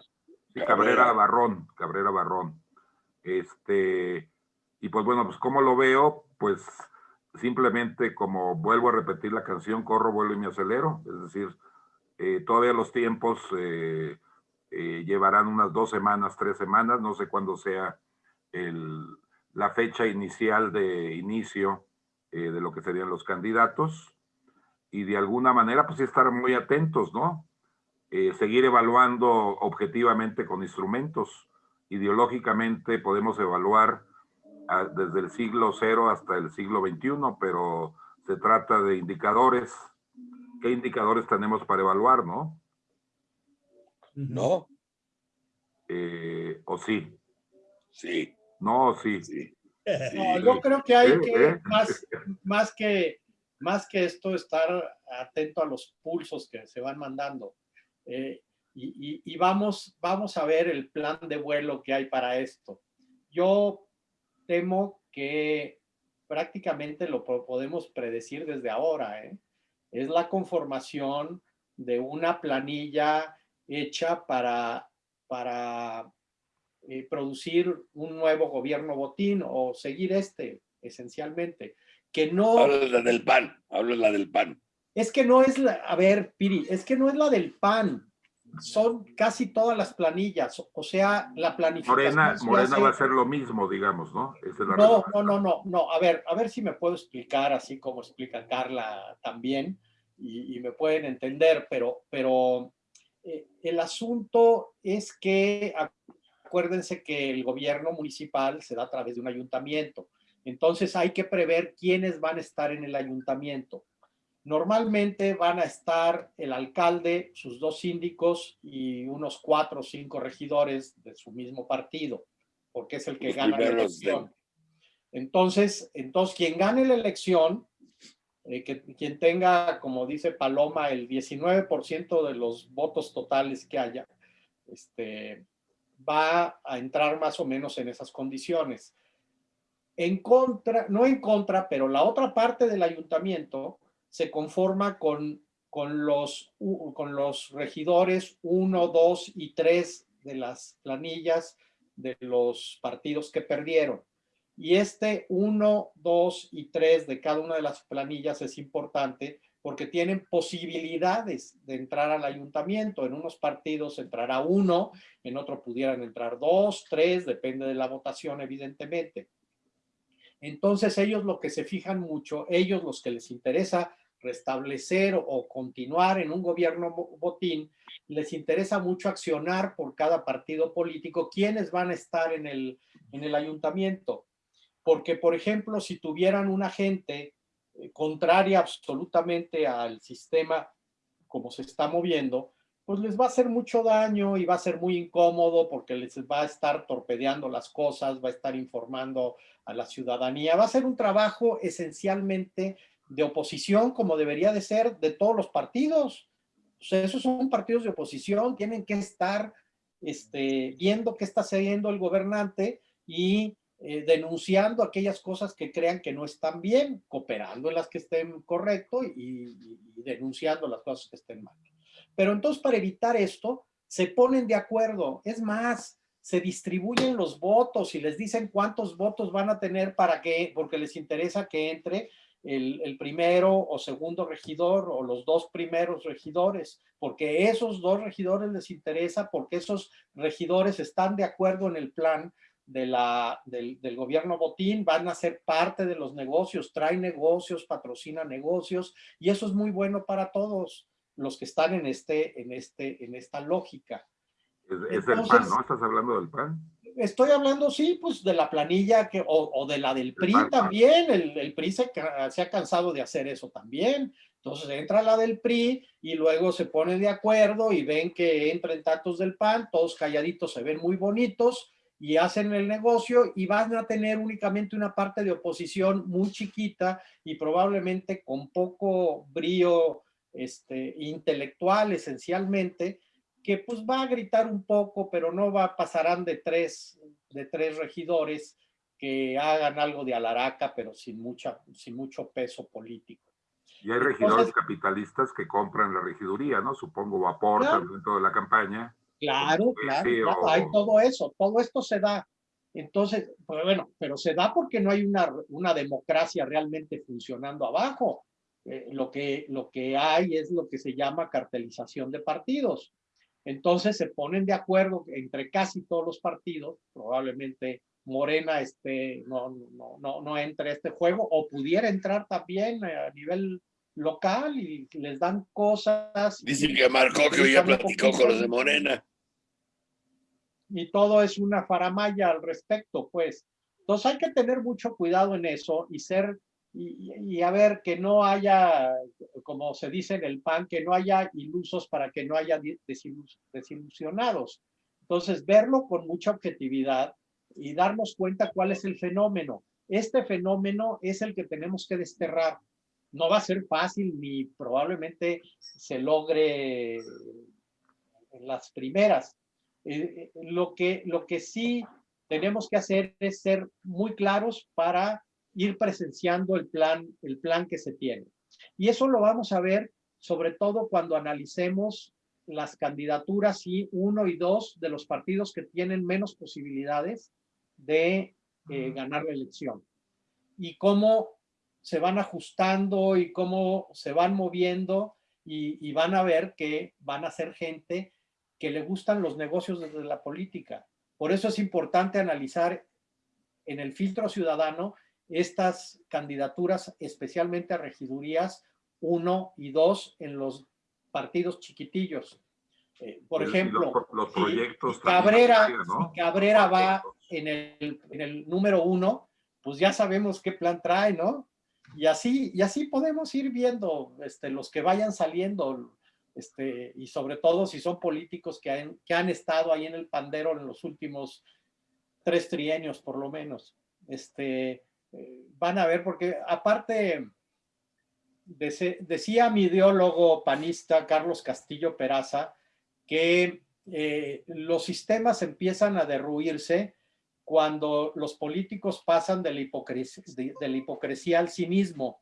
Sí, Cabrera Barrón, Cabrera Barrón. Este, y pues bueno, pues como lo veo, pues simplemente como vuelvo a repetir la canción, corro, vuelo y me acelero, es decir, eh, todavía los tiempos eh, eh, llevarán unas dos semanas, tres semanas, no sé cuándo sea el, la fecha inicial de inicio de lo que serían los candidatos, y de alguna manera pues estar muy atentos, ¿no? seguir evaluando objetivamente con instrumentos. Ideológicamente podemos evaluar desde el siglo cero hasta el siglo XXI, pero se trata de indicadores. ¿Qué indicadores tenemos para evaluar, no? No. Eh, ¿O sí? Sí. No, sí. sí. No, yo creo que hay que, más, más, que, más que esto, estar atento a los pulsos que se van mandando. Eh, y, y, vamos, vamos a ver el plan de vuelo que hay para esto. Yo temo que prácticamente lo podemos predecir desde ahora. ¿eh? Es la conformación de una planilla hecha para, para eh, producir un nuevo gobierno botín o seguir este, esencialmente. Que no... Habla la del PAN, habla la del PAN. Es que no es la... A ver, Piri, es que no es la del PAN son casi todas las planillas, o sea, la planificación. Morena, Morena va a ser lo mismo, digamos, ¿no? no, no, no, no, no, a ver, a ver si me puedo explicar así como explica Carla también, y, me pueden entender, pero, pero eh, el asunto es que acuérdense que el gobierno municipal se da a través de un ayuntamiento, entonces hay que prever quiénes van a estar en el ayuntamiento. Normalmente van a estar el alcalde, sus dos síndicos y unos cuatro o cinco regidores de su mismo partido, porque es el que gana la elección. Entonces, entonces, quien gane la elección, eh, que, quien tenga, como dice Paloma, el 19% de los votos totales que haya, este, va a entrar más o menos en esas condiciones. En contra, no en contra, pero la otra parte del ayuntamiento se conforma con, con, los, con los regidores 1, 2 y 3 de las planillas de los partidos que perdieron. Y este 1, 2 y 3 de cada una de las planillas es importante porque tienen posibilidades de entrar al ayuntamiento. En unos partidos entrará uno, en otro pudieran entrar dos, tres, depende de la votación, evidentemente. Entonces ellos lo que se fijan mucho, ellos los que les interesa restablecer o continuar en un gobierno botín, les interesa mucho accionar por cada partido político quiénes van a estar en el, en el ayuntamiento. Porque, por ejemplo, si tuvieran una gente eh, contraria absolutamente al sistema como se está moviendo, pues les va a hacer mucho daño y va a ser muy incómodo porque les va a estar torpedeando las cosas, va a estar informando a la ciudadanía. Va a ser un trabajo esencialmente de oposición como debería de ser de todos los partidos. O sea, esos son partidos de oposición, tienen que estar este, viendo qué está haciendo el gobernante y eh, denunciando aquellas cosas que crean que no están bien, cooperando en las que estén correcto y, denunciando las cosas que estén mal. Pero entonces para evitar esto, se ponen de acuerdo. Es más, se distribuyen los votos y les dicen cuántos votos van a tener para que, porque les interesa que entre el, primero o segundo regidor o los dos primeros regidores, porque esos dos regidores les interesa, porque esos regidores están de acuerdo en el plan de la, del, gobierno Botín, van a ser parte de los negocios, traen negocios, patrocina negocios, y eso es muy bueno para todos los que están en, este, en, este, en esta lógica. Es, el PAN, ¿no? ¿Estás hablando del PAN? estoy hablando, sí, pues de la planilla que, o, de la del PRI también. El, el PRI se, se, ha cansado de hacer eso también. Entonces entra la del PRI y luego se pone de acuerdo y ven que entran tantos del PAN, todos calladitos se ven muy bonitos y hacen el negocio y van a tener únicamente una parte de oposición muy chiquita y probablemente con poco brío este, intelectual esencialmente, que pues va a gritar un poco, pero no va, pasarán de tres, de tres regidores que hagan algo de alaraca, pero sin, mucha, sin mucho peso político. Y hay regidores capitalistas que compran la regiduría, ¿no? Supongo, o aportan dentro de la campaña. Claro, claro, hay todo eso, todo esto se da. Entonces, pues bueno, pero se da porque no hay una, una democracia realmente funcionando abajo. Eh, lo, que, lo que hay es lo que se llama cartelización de partidos. Entonces se ponen de acuerdo entre casi todos los partidos, probablemente Morena este, no, no, no, no entre a este juego, o pudiera entrar también a nivel local y les dan cosas. Dicen que Marco que ya platicó con los de Morena y todo es una faramaya al respecto, pues. Entonces hay que tener mucho cuidado en eso y ser, y, a ver que no haya, como se dice en el PAN, que no haya ilusos para que no haya desilusionados. Entonces verlo con mucha objetividad y darnos cuenta cuál es el fenómeno. Este fenómeno es el que tenemos que desterrar. No va a ser fácil ni probablemente se logre en las primeras, eh, eh, lo, que, lo que sí tenemos que hacer es ser muy claros para ir presenciando el plan, el plan que se tiene. Y eso lo vamos a ver sobre todo cuando analicemos las candidaturas y uno y dos de los partidos que tienen menos posibilidades de eh, ganar la elección. Y cómo se van ajustando y cómo se van moviendo y, y van a ver que van a ser gente que le gustan los negocios desde la política. Por eso es importante analizar en el filtro ciudadano estas candidaturas, especialmente a regidurías 1 y 2 en los partidos chiquitillos. Eh, por ejemplo, los, proyectos Cabrera, Cabrera va en el, en el número 1, pues ya sabemos qué plan trae, ¿no? Y así, y así podemos ir viendo este, los que vayan saliendo, este, y sobre todo si son políticos que han, que han estado ahí en el pandero en los últimos tres trienios por lo menos. Este, eh, van a ver, porque aparte, decía mi ideólogo panista Carlos Castillo Peraza, que eh, los sistemas empiezan a derruirse cuando los políticos pasan de la hipocresía, de la hipocresía al cinismo.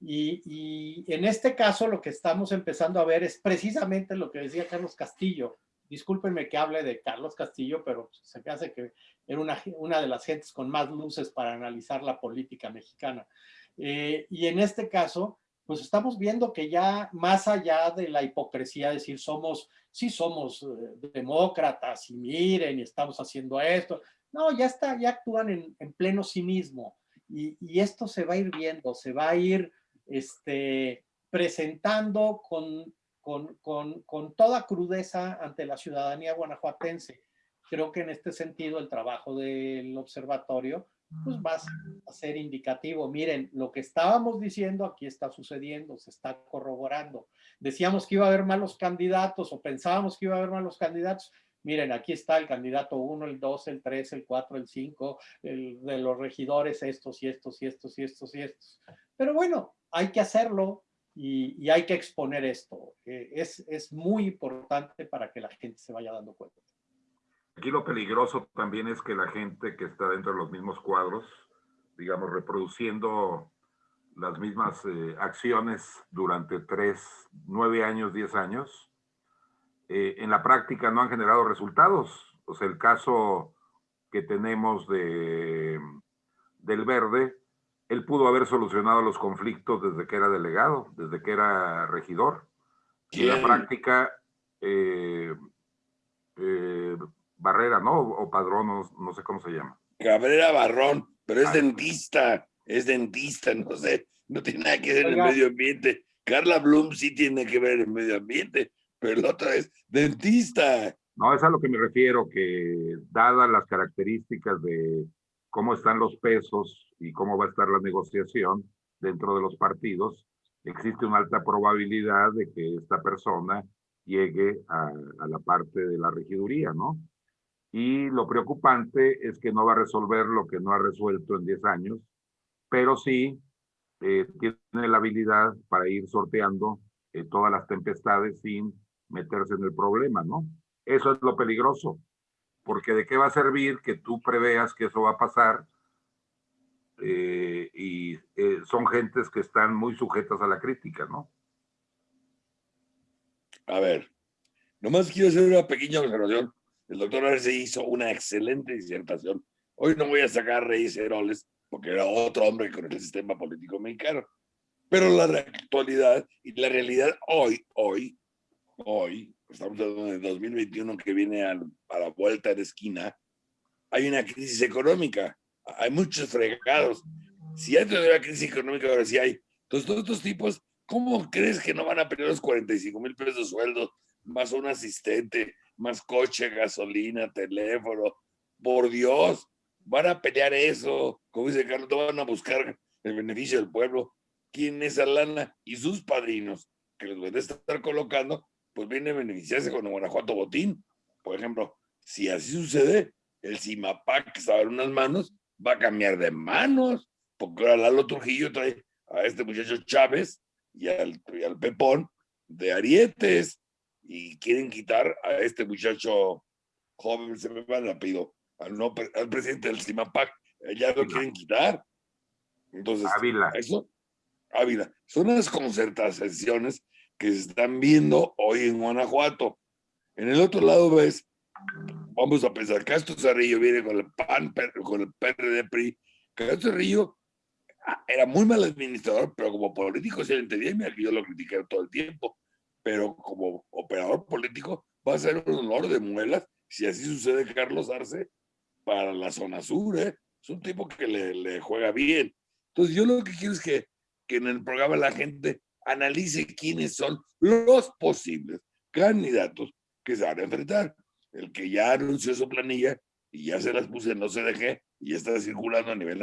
Y, en este caso lo que estamos empezando a ver es precisamente lo que decía Carlos Castillo. Discúlpenme que hable de Carlos Castillo, pero se me hace que era una, una de las gentes con más luces para analizar la política mexicana. Eh, y en este caso, pues estamos viendo que ya más allá de la hipocresía, decir somos, sí somos eh, demócratas y miren y estamos haciendo esto, no, ya está, ya actúan en, en pleno cinismo. Y, y, esto se va a ir viendo, se va a ir este, presentando con, con, con, toda crudeza ante la ciudadanía guanajuatense. Creo que en este sentido el trabajo del observatorio pues va a ser indicativo. Miren, lo que estábamos diciendo aquí está sucediendo, se está corroborando. Decíamos que iba a haber malos candidatos o pensábamos que iba a haber malos candidatos. Miren, aquí está el candidato 1, el 2, el 3, el 4, el 5, el de los regidores, estos y estos y estos y estos y estos. Pero bueno, hay que hacerlo y, hay que exponer esto. es, es muy importante para que la gente se vaya dando cuenta. Aquí lo peligroso también es que la gente que está dentro de los mismos cuadros, digamos, reproduciendo las mismas eh, acciones durante tres, nueve años, diez años, eh, en la práctica no han generado resultados. O sea, el caso que tenemos de, del verde, él pudo haber solucionado los conflictos desde que era delegado, desde que era regidor. Y la práctica, eh, eh, Barrera, ¿no? O Padrón, no, sé cómo se llama. Cabrera Barrón, pero es ah. dentista, es dentista, no sé, no tiene nada que ver en el medio ambiente. Carla Bloom sí tiene que ver en el medio ambiente, pero el otro es dentista. No, es a lo que me refiero, que dadas las características de cómo están los pesos y cómo va a estar la negociación dentro de los partidos, existe una alta probabilidad de que esta persona llegue a, la parte de la regiduría, ¿no? Y lo preocupante es que no va a resolver lo que no ha resuelto en 10 años, pero sí eh, tiene la habilidad para ir sorteando eh, todas las tempestades sin meterse en el problema, ¿no? Eso es lo peligroso, porque de qué va a servir que tú preveas que eso va a pasar eh, y eh, son gentes que están muy sujetas a la crítica, ¿no? A ver, nomás quiero hacer una pequeña observación. El doctor Arce hizo una excelente disertación. Hoy no voy a sacar Reyes Heroles porque era otro hombre con el sistema político mexicano. Pero la actualidad y la realidad hoy, hoy, hoy, estamos hablando de 2021 que viene a, la vuelta de esquina, hay una crisis económica, hay muchos fregados. Si antes de la crisis económica, ahora sí hay. Entonces, todos estos tipos, ¿cómo crees que no van a perder los 45 mil pesos de sueldo, más un asistente, más coche, gasolina, teléfono? Por Dios, van a pelear eso. Como dice Carlos, no van a buscar el beneficio del pueblo quién es lana y sus padrinos que los van a estar colocando, pues vienen a beneficiarse con el Guanajuato Botín. Por ejemplo, si así sucede, el CIMAPAC que estaba en unas manos va a cambiar de manos, porque ahora Lalo Trujillo trae a este muchacho Chávez y al, al Pepón de Arietes y quieren quitar a este muchacho joven, se me va el apellido, al, no, al presidente del CIMAPAC, ya lo quieren quitar. Entonces, eso Ávila. Son las concertaciones que se están viendo hoy en Guanajuato. En el otro lado ves, vamos a pensar, Castro Cerrillo viene con el PAN, con el PRD PRI. Castro Cerrillo ah, era muy mal administrador, pero como político se le entendía, y yo lo critiqué todo el tiempo, pero como operador político va a ser un honor de muelas si así sucede Carlos Arce para la zona sur, ¿eh? Es un tipo que le, le juega bien. Entonces yo lo que quiero es que que en el programa la gente analice quiénes son los posibles candidatos que se van a enfrentar. El que ya anunció su planilla y ya se las puse en no CDG y está circulando a nivel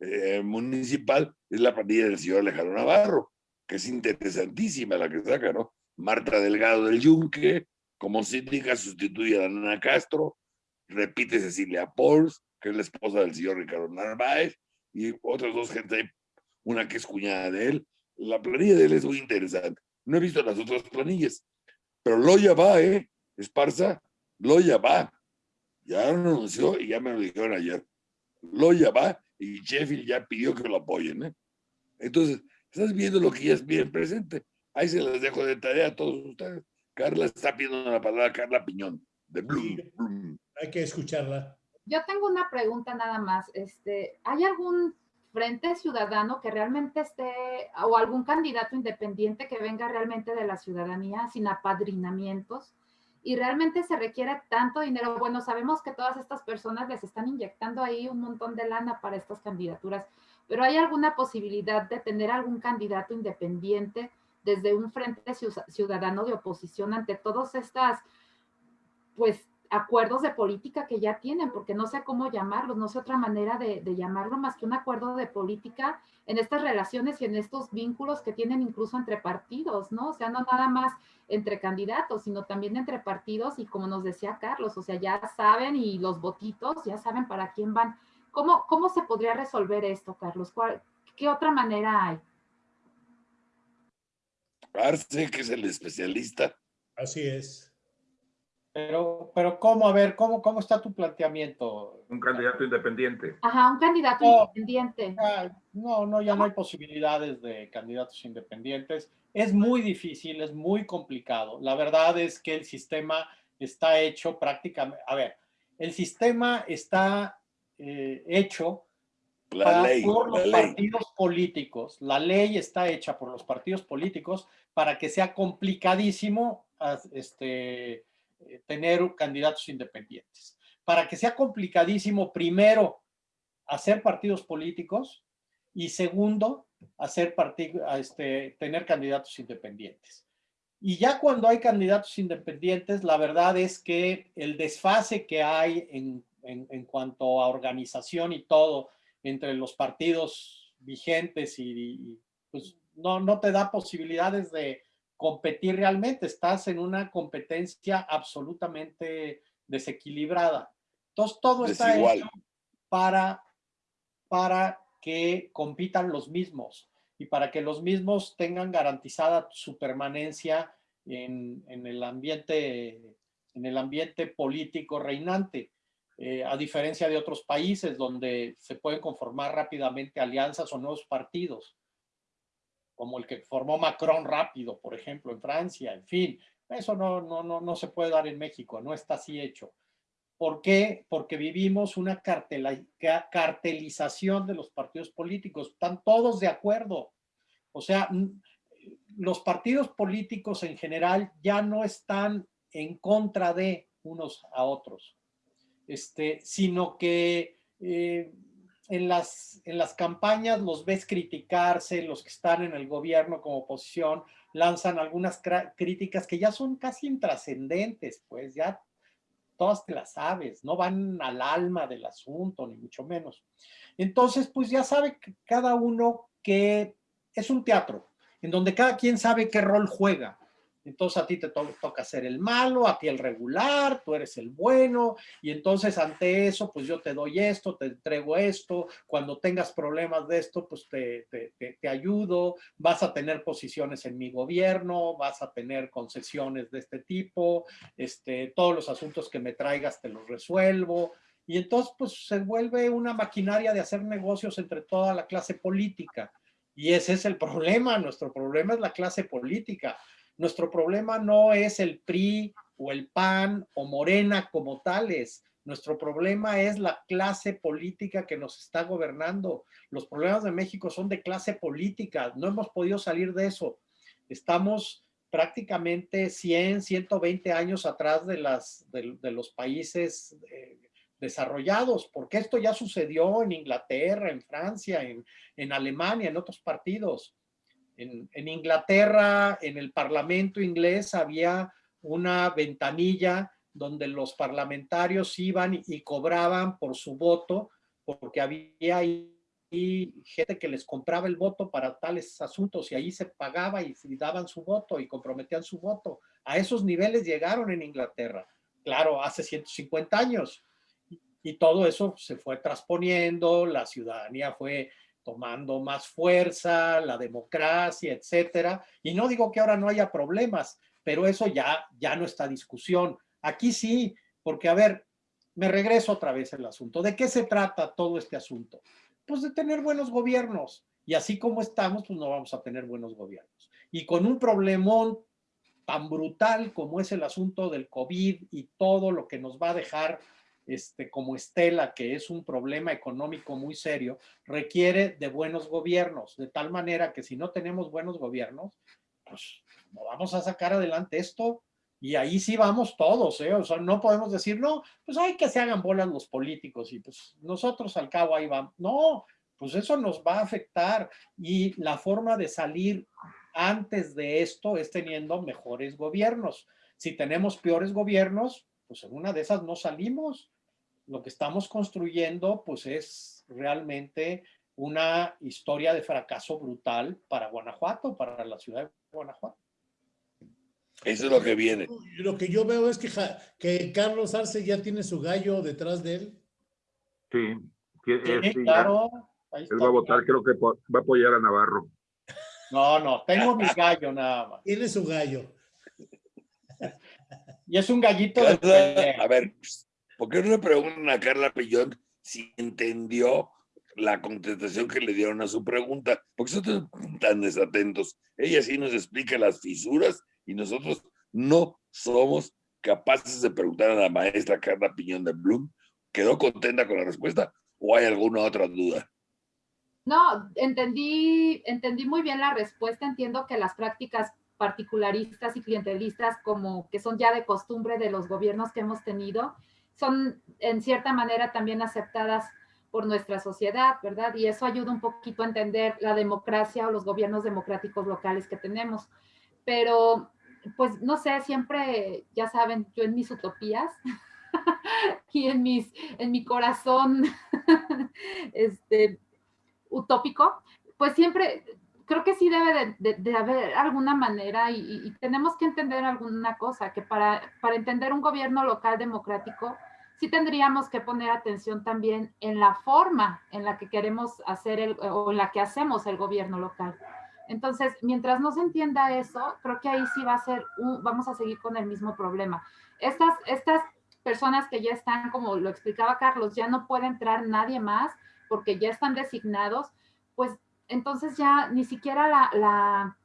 eh, municipal es la planilla del señor Alejandro Navarro, que es interesantísima la que saca, ¿no? Marta Delgado del Yunque, como síndica sustituye a Ana Castro, repite Cecilia Pols, que es la esposa del señor Ricardo Narváez, y otras dos gente una que es cuñada de él. La planilla de él es muy interesante. No he visto las otras planillas, pero Loya va, ¿eh? Esparza, Loya va. Ya lo anunció y ya me lo dijeron ayer. Loya va y Sheffield ya pidió que lo apoyen, ¿eh? Entonces, estás viendo lo que ya es bien presente. Ahí se las dejo de tarea a todos ustedes. Carla está pidiendo la palabra, Carla Piñón, de Bloom. Hay que escucharla. Yo tengo una pregunta nada más. Este, ¿Hay algún frente ciudadano que realmente esté, o algún candidato independiente que venga realmente de la ciudadanía sin apadrinamientos, y realmente se requiere tanto dinero. Bueno, sabemos que todas estas personas les están inyectando ahí un montón de lana para estas candidaturas, pero ¿hay alguna posibilidad de tener algún candidato independiente desde un frente ciudadano de oposición ante todas estas, pues, acuerdos de política que ya tienen, porque no sé cómo llamarlos, no sé otra manera de, llamarlo más que un acuerdo de política en estas relaciones y en estos vínculos que tienen incluso entre partidos, ¿no? O sea, no nada más entre candidatos, sino también entre partidos y como nos decía Carlos, o sea, ya saben y los votitos ya saben para quién van. ¿Cómo, cómo se podría resolver esto, Carlos? ¿Qué otra manera hay? Arce, que es el especialista. Así es. Pero, pero ¿cómo? A ver, ¿cómo, cómo está tu planteamiento? Un candidato independiente. Ajá, un candidato independiente. no, no, ya no hay posibilidades de candidatos independientes. Es muy difícil, es muy complicado. La verdad es que el sistema está hecho prácticamente, a ver, el sistema está eh, hecho por los partidos políticos. La ley está hecha por los partidos políticos para que sea complicadísimo este, eh, tener candidatos independientes. Para que sea complicadísimo, primero, hacer partidos políticos y segundo, hacer este, tener candidatos independientes. Y ya cuando hay candidatos independientes, la verdad es que el desfase que hay en, en, cuanto a organización y todo entre los partidos vigentes y, pues no, no te da posibilidades de competir realmente, estás en una competencia absolutamente desequilibrada. Entonces todo está hecho para, para que compitan los mismos y para que los mismos tengan garantizada su permanencia en, el, ambiente, en el ambiente político reinante. Eh, a diferencia de otros países donde se pueden conformar rápidamente alianzas o nuevos partidos, como el que formó Macron rápido, por ejemplo, en Francia, en fin. Eso no, no, no, no se puede dar en México, no está así hecho. ¿Por qué? Porque vivimos una cartelización de los partidos políticos. Están todos de acuerdo. O sea, los partidos políticos en general ya no están en contra de unos a otros, este, sino que eh, en, las, en las campañas los ves criticarse, los que están en el gobierno como oposición lanzan algunas críticas que ya son casi intrascendentes, pues ya todas te las sabes, no van al alma del asunto, ni mucho menos. Entonces, pues ya sabe cada uno que es un teatro, en donde cada quien sabe qué rol juega. Entonces a ti te toca ser el malo, a ti el regular, tú eres el bueno, y entonces ante eso, pues yo te doy esto, te entrego esto, cuando tengas problemas de esto, pues te, te, ayudo, vas a tener posiciones en mi gobierno, vas a tener concesiones de este tipo, este, todos los asuntos que me traigas te los resuelvo, y entonces pues se vuelve una maquinaria de hacer negocios entre toda la clase política. Y ese es el problema, nuestro problema es la clase política. Nuestro problema no es el PRI o el PAN o Morena como tales. Nuestro problema es la clase política que nos está gobernando. Los problemas de México son de clase política. No hemos podido salir de eso. Estamos prácticamente 100, 120 años atrás de, los países eh, desarrollados, porque esto ya sucedió en Inglaterra, en Francia, en Alemania, en otros partidos. En, Inglaterra, en el Parlamento inglés, había una ventanilla donde los parlamentarios iban y cobraban por su voto, porque había ahí gente que les compraba el voto para tales asuntos y ahí se pagaba y, daban su voto y comprometían su voto. A esos niveles llegaron en Inglaterra, claro, hace 150 años. Y todo eso se fue transponiendo, la ciudadanía fue tomando más fuerza, la democracia, etcétera. Y no digo que ahora no haya problemas, pero eso ya, ya no está discusión. Aquí sí, porque a ver, me regreso otra vez al asunto. ¿De qué se trata todo este asunto? Pues de tener buenos gobiernos. Y así como estamos, pues no vamos a tener buenos gobiernos. Y con un problemón tan brutal como es el asunto del COVID y todo lo que nos va a dejar este, como Estela, que es un problema económico muy serio, requiere de buenos gobiernos, de tal manera que si no tenemos buenos gobiernos, pues no vamos a sacar adelante esto y ahí sí vamos todos, ¿eh? O sea, no podemos decir, no, pues hay que se hagan bolas los políticos y pues nosotros al cabo ahí vamos. No, pues eso nos va a afectar y la forma de salir antes de esto es teniendo mejores gobiernos. Si tenemos peores gobiernos, pues en una de esas no salimos lo que estamos construyendo pues es realmente una historia de fracaso brutal para Guanajuato, para la ciudad de Guanajuato. Eso es lo que viene. Lo que yo veo es que, que Carlos Arce ya tiene su gallo detrás de él. Sí, claro. Él va a votar, creo que va a apoyar a Navarro. No, no, tengo mi gallo nada más. Tiene su gallo. Y es un gallito de A ver, ¿Por qué no le preguntan a Carla Pillón si entendió la contestación que le dieron a su pregunta? Porque son tan desatentos. Ella sí nos explica las fisuras y nosotros no somos capaces de preguntar a la maestra Carla Piñón de Bloom. ¿Quedó contenta con la respuesta o hay alguna otra duda? No, entendí, entendí muy bien la respuesta. Entiendo que las prácticas particularistas y clientelistas, como que son ya de costumbre de los gobiernos que hemos tenido, son en cierta manera también aceptadas por nuestra sociedad, ¿verdad? Y eso ayuda un poquito a entender la democracia o los gobiernos democráticos locales que tenemos. Pero pues no sé, siempre, ya saben, yo en mis utopías y en, mis, en mi corazón este, utópico, pues siempre creo que sí debe de, haber alguna manera y, tenemos que entender alguna cosa, que para, para entender un gobierno local democrático, sí tendríamos que poner atención también en la forma en la que queremos hacer el, o en la que hacemos el gobierno local. Entonces, mientras no se entienda eso, creo que ahí sí va a ser, vamos a seguir con el mismo problema. Estas, estas personas que ya están, como lo explicaba Carlos, ya no puede entrar nadie más porque ya están designados, pues entonces ya ni siquiera la, la,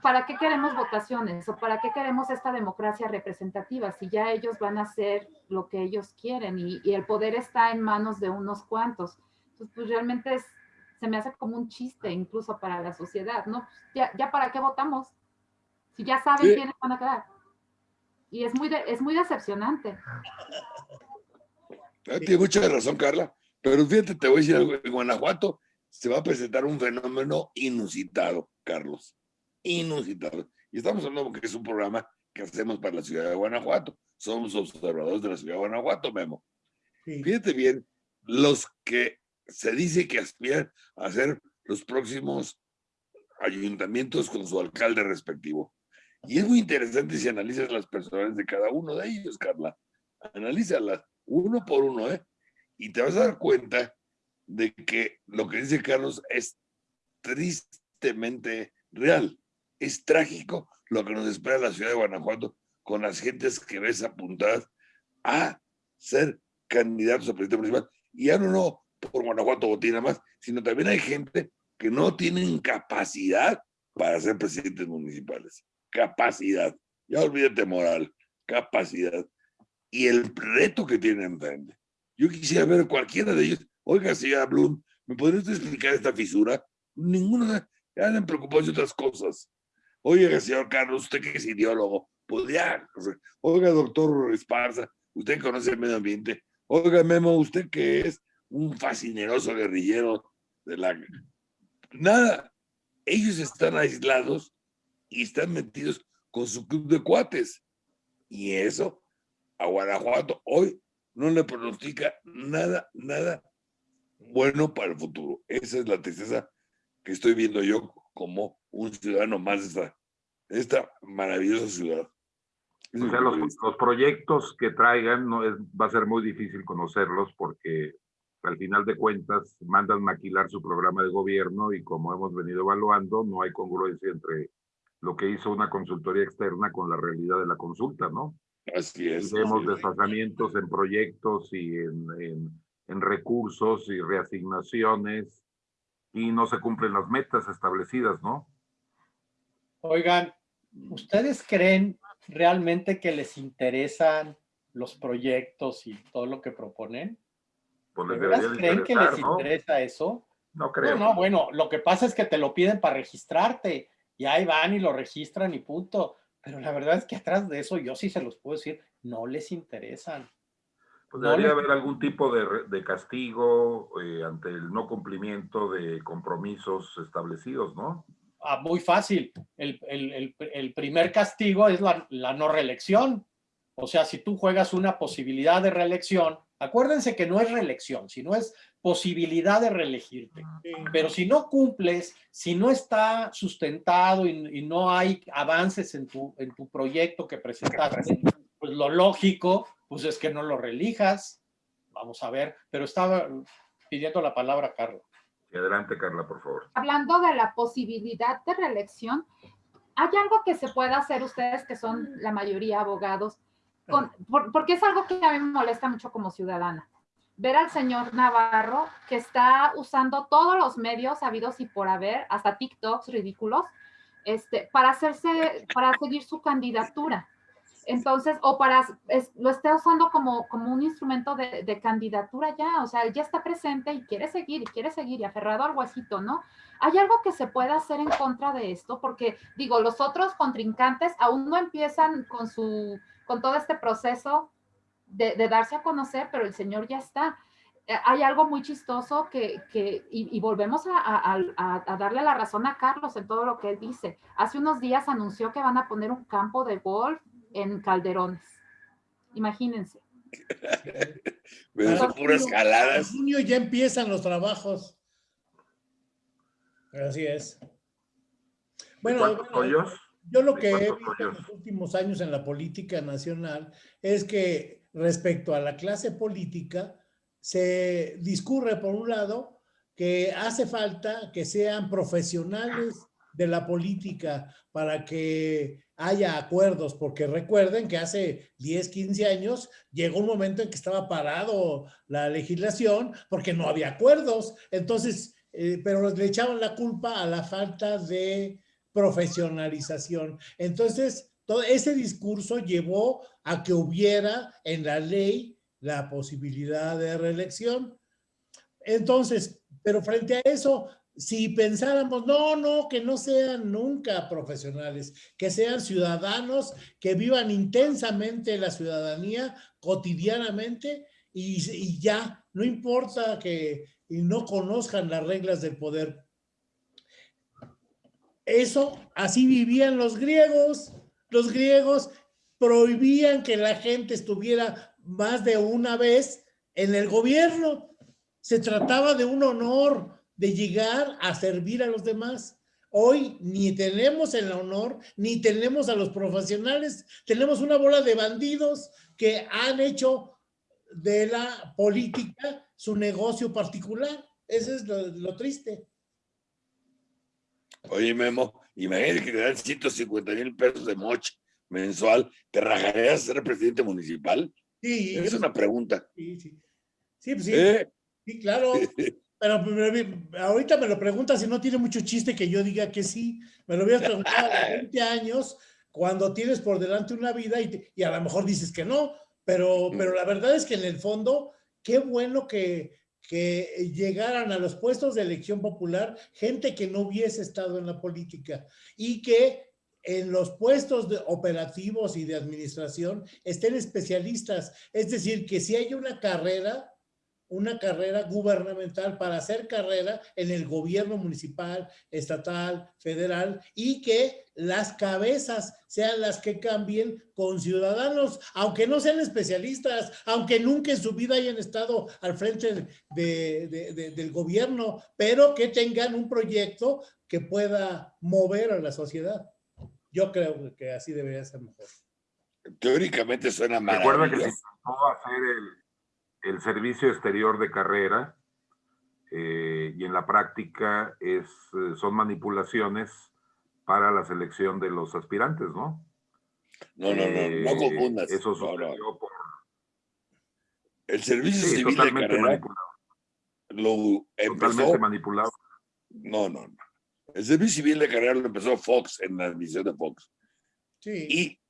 ¿para qué queremos votaciones o para qué queremos esta democracia representativa si ya ellos van a hacer lo que ellos quieren y, y el poder está en manos de unos cuantos? Entonces, pues realmente es, se me hace como un chiste incluso para la sociedad, ¿no? Ya, ya para qué votamos, si ya saben quiénes van a quedar. Y es muy, es muy decepcionante. Ah, tiene mucha razón, Carla. Pero fíjate, te voy a decir algo. En Guanajuato se va a presentar un fenómeno inusitado, Carlos. Inusitado. Y estamos hablando que es un programa que hacemos para la ciudad de Guanajuato. Somos observadores de la ciudad de Guanajuato, Memo. Fíjate bien, los que se dice que aspiran a ser los próximos ayuntamientos con su alcalde respectivo. Y es muy interesante si analizas las personas de cada uno de ellos, Carla. Analízalas uno por uno, ¿eh? Y te vas a dar cuenta de que lo que dice Carlos es tristemente real. Es trágico lo que nos espera la ciudad de Guanajuato con las gentes que ves apuntadas a ser candidatos a presidente municipal. Y ya no, no por Guanajuato Botín más, sino también hay gente que no tienen capacidad para ser presidentes municipales. Capacidad. Ya olvídate moral. Capacidad. Y el reto que tienen enfrente. Yo quisiera ver cualquiera de ellos. Oiga, señora Blum, ¿me podría explicar esta fisura? Ninguno ya preocupado de otras cosas. Oiga, señor Carlos, usted que es ideólogo, podría. Oiga, doctor Esparza, usted conoce el medio ambiente. Oiga, Memo, usted que es un fascineroso guerrillero de la... Nada, ellos están aislados y están metidos con su club de cuates. Y eso a Guanajuato hoy no le pronostica nada, nada bueno para el futuro. Esa es la tristeza que estoy viendo yo como un ciudadano más de esta, esta maravillosa ciudad. O sea, los, los, proyectos que traigan no es, va a ser muy difícil conocerlos porque al final de cuentas mandan maquilar su programa de gobierno y como hemos venido evaluando, no hay congruencia entre lo que hizo una consultoría externa con la realidad de la consulta, ¿no? Así es. vemos desfasamientos en proyectos y en, en, en, recursos y reasignaciones y no se cumplen las metas establecidas, ¿no? Oigan, ¿ustedes creen realmente que les interesan los proyectos y todo lo que proponen? Pues creen que les interesa eso? No creo. No, no, bueno, lo que pasa es que te lo piden para registrarte y ahí van y lo registran y punto. Pero la verdad es que atrás de eso, yo sí se los puedo decir, no les interesan. Pues debería haber algún tipo de, de castigo eh, ante el no cumplimiento de compromisos establecidos, ¿no? Ah, muy fácil. El, el, el, primer castigo es la, la no reelección. O sea, si tú juegas una posibilidad de reelección, Acuérdense que no es reelección, sino es posibilidad de reelegirte. Pero si no cumples, si no está sustentado y, no hay avances en tu, en tu proyecto que presentaste, pues lo lógico pues es que no lo reelijas. Vamos a ver, pero estaba pidiendo la palabra Carla. Adelante, Carla, por favor. Hablando de la posibilidad de reelección, ¿hay algo que se pueda hacer ustedes que son la mayoría abogados? porque es algo que a mí me molesta mucho como ciudadana. Ver al señor Navarro que está usando todos los medios habidos y por haber, hasta TikToks ridículos, este, para hacerse, para seguir su candidatura. Entonces, o para, lo está usando como, como un instrumento de, de, candidatura ya, o sea, él ya está presente y quiere seguir y quiere seguir y aferrado al huesito, ¿no? ¿Hay algo que se pueda hacer en contra de esto? Porque, digo, los otros contrincantes aún no empiezan con su con todo este proceso de, darse a conocer, pero el Señor ya está. eh, hay algo muy chistoso que, que y, volvemos a, a, a, darle la razón a Carlos en todo lo que él dice. Hace unos días anunció que van a poner un campo de golf en Calderones. Imagínense. Pero En junio ya empiezan los trabajos. Así es. Bueno, yo lo que he visto en los últimos años en la política nacional es que respecto a la clase política, se discurre por un lado que hace falta que sean profesionales de la política para que haya acuerdos, porque recuerden que hace 10, 15 años llegó un momento en que estaba parado la legislación porque no había acuerdos. Entonces, eh, pero le echaban la culpa a la falta de profesionalización. Entonces, todo ese discurso llevó a que hubiera en la ley la posibilidad de reelección. Entonces, pero frente a eso, si pensáramos, no, no, que no sean nunca profesionales, que sean ciudadanos, que vivan intensamente la ciudadanía cotidianamente y, y ya, no importa que no conozcan las reglas del poder. Eso, así vivían los griegos. Los griegos prohibían que la gente estuviera más de una vez en el gobierno. Se trataba de un honor, de llegar a servir a los demás. Hoy ni tenemos el honor, ni tenemos a los profesionales, tenemos una bola de bandidos que han hecho de la política su negocio particular. Eso es lo, triste. Oye, Memo, imagínate que te dan 150 mil pesos de moche mensual, ¿te rajarías ser presidente municipal? Sí. Es una pregunta. Sí, sí. Sí, pues sí. ¿Eh? Sí, claro. Pero, ahorita me lo preguntas y no tiene mucho chiste que yo diga que sí. Me lo hubieras preguntado a 20 años cuando tienes por delante una vida y, y, a lo mejor dices que no, pero, pero la verdad es que en el fondo, qué bueno que, que llegaran a los puestos de elección popular gente que no hubiese estado en la política y que en los puestos de operativos y de administración estén especialistas. Es decir, que si hay una carrera, una carrera gubernamental para hacer carrera en el gobierno municipal, estatal, federal y que las cabezas sean las que cambien con ciudadanos, aunque no sean especialistas, aunque nunca en su vida hayan estado al frente del gobierno, pero que tengan un proyecto que pueda mover a la sociedad. Yo creo que así debería ser mejor. Teóricamente suena mal. Recuerda que se intentó hacer el, el servicio exterior de carrera eh, y en la práctica es, eh, son manipulaciones para la selección de los aspirantes, ¿no? No, no, no, no eh, confundas. Eso sucedió por... El servicio civil de carrera lo empezó... Totalmente manipulado. No, no, no. El servicio civil de carrera lo empezó Fox en la admisión de Fox. Sí. Y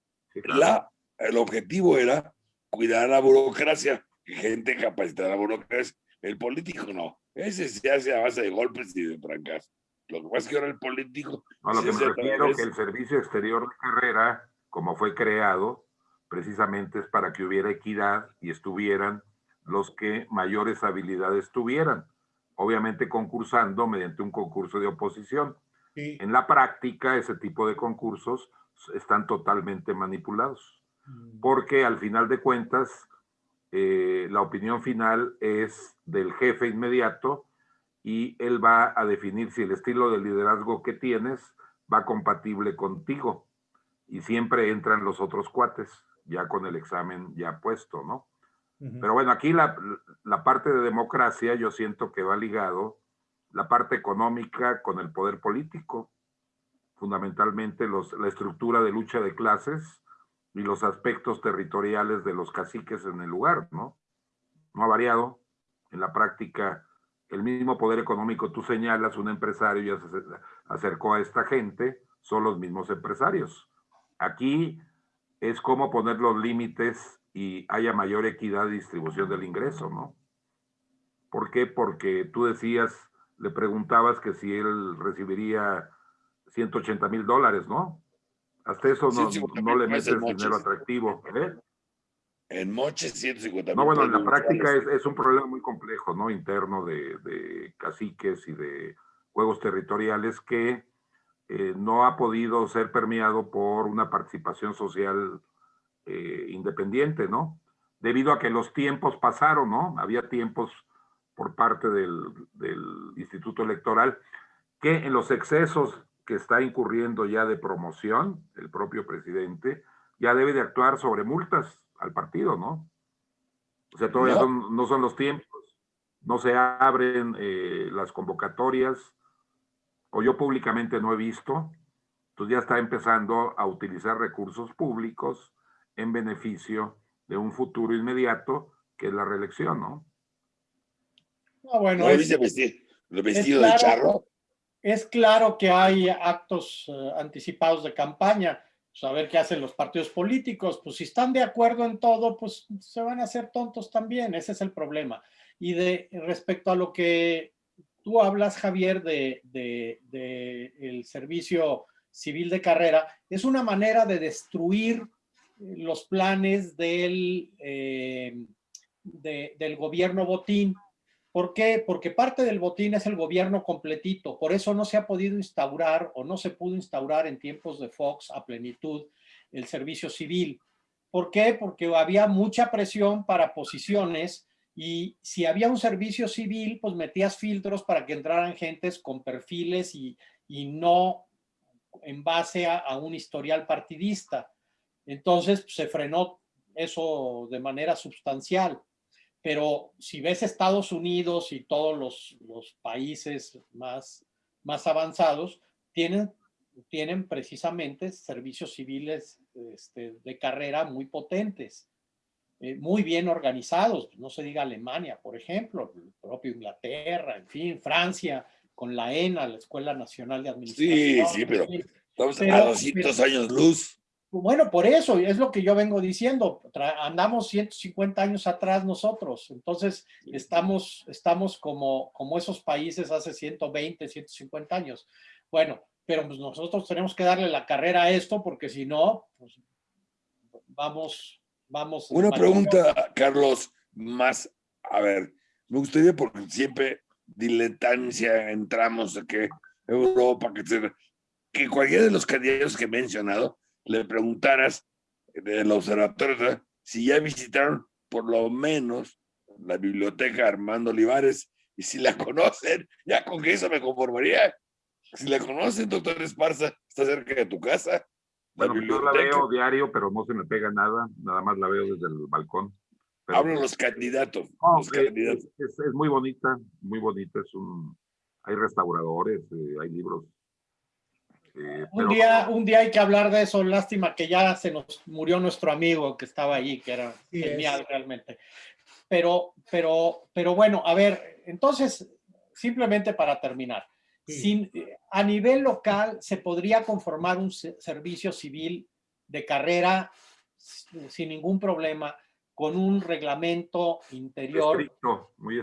la, el objetivo era cuidar la burocracia gente capacitada burocracia. El político no. Ese se hace a base de golpes y de trancas. Lo que pasa es que ahora el político... A lo que me refiero es que el servicio exterior de carrera, como fue creado, precisamente es para que hubiera equidad y estuvieran los que mayores habilidades tuvieran, obviamente concursando mediante un concurso de oposición. En la práctica, ese tipo de concursos están totalmente manipulados, mm. porque al final de cuentas, eh, la opinión final es del jefe inmediato y él va a definir si el estilo de liderazgo que tienes va compatible contigo. Y siempre entran los otros cuates, ya con el examen ya puesto, ¿no? Pero bueno, aquí la, la, parte de democracia yo siento que va ligado la parte económica con el poder político, fundamentalmente los, la estructura de lucha de clases, y los aspectos territoriales de los caciques en el lugar, ¿no? No ha variado. En la práctica, el mismo poder económico, tú señalas, un empresario se acercó a esta gente, son los mismos empresarios. Aquí es como poner los límites y haya mayor equidad de distribución del ingreso, ¿no? ¿Por qué? Porque tú decías, le preguntabas que si él recibiría 180 mil dólares, ¿no? Hasta eso no, no le metes dinero atractivo. ¿eh? En Moche, 150 No, bueno, en la práctica es, es, un problema muy complejo, ¿no? Interno de, de caciques y de juegos territoriales que eh, no ha podido ser permeado por una participación social eh, independiente, ¿no? Debido a que los tiempos pasaron, ¿no? Había tiempos por parte del, del Instituto Electoral que en los excesos que está incurriendo ya de promoción, el propio presidente, ya debe de actuar sobre multas al partido, ¿no? O sea, todavía no son, los tiempos, no se abren eh, las convocatorias, o yo públicamente no he visto, entonces ya está empezando a utilizar recursos públicos en beneficio de un futuro inmediato, que es la reelección, ¿no? No, bueno, es, vestido, de charro? Es claro que hay actos eh, anticipados de campaña, saber pues, qué hacen los partidos políticos, pues si están de acuerdo en todo, pues se van a hacer tontos también, ese es el problema. Y de respecto a lo que tú hablas, Javier, de, el servicio civil de carrera, es una manera de destruir los planes del, eh, del gobierno botín. ¿Por qué? Porque parte del botín es el gobierno completito, por eso no se ha podido instaurar o no se pudo instaurar en tiempos de Fox a plenitud el servicio civil. ¿Por qué? Porque había mucha presión para posiciones y si había un servicio civil, pues metías filtros para que entraran gentes con perfiles y, y no en base a, un historial partidista. Entonces pues, se frenó eso de manera sustancial pero si ves Estados Unidos y todos los, los países más, más avanzados, tienen, tienen precisamente servicios civiles este, de carrera muy potentes, eh, muy bien organizados, no se diga Alemania, por ejemplo, el propio Inglaterra, en fin, Francia, con la ENA, la Escuela Nacional de Administración. Sí, sí, pero estamos a 200 años luz. Bueno, por eso, es lo que yo vengo diciendo, andamos 150 años atrás nosotros, entonces estamos, estamos como, como esos países hace 120, 150 años. Bueno, pero pues nosotros tenemos que darle la carrera a esto porque si no, pues vamos, vamos. Una pregunta, Carlos, más, a ver, me gustaría porque siempre diletancia entramos de que Europa, que, que cualquiera de los candidatos que he mencionado le preguntaras del observatorio si ya visitaron por lo menos la biblioteca Armando Olivares y si la conocen, ya con que eso me conformaría. Si la conocen, doctor Esparza, está cerca de tu casa. bueno, yo la veo diario, pero no se me pega nada, nada más la veo desde el balcón. Hablo los candidatos. los candidatos. Es, muy bonita, muy bonita. Es un, hay restauradores, eh, hay libros eh, un, día, un día hay que hablar de eso, lástima que ya se nos murió nuestro amigo que estaba allí, que era genial realmente. Pero, pero, pero bueno, a ver, entonces, simplemente para terminar, sin, a nivel local se podría conformar un servicio civil de carrera sin ningún problema, con un reglamento interior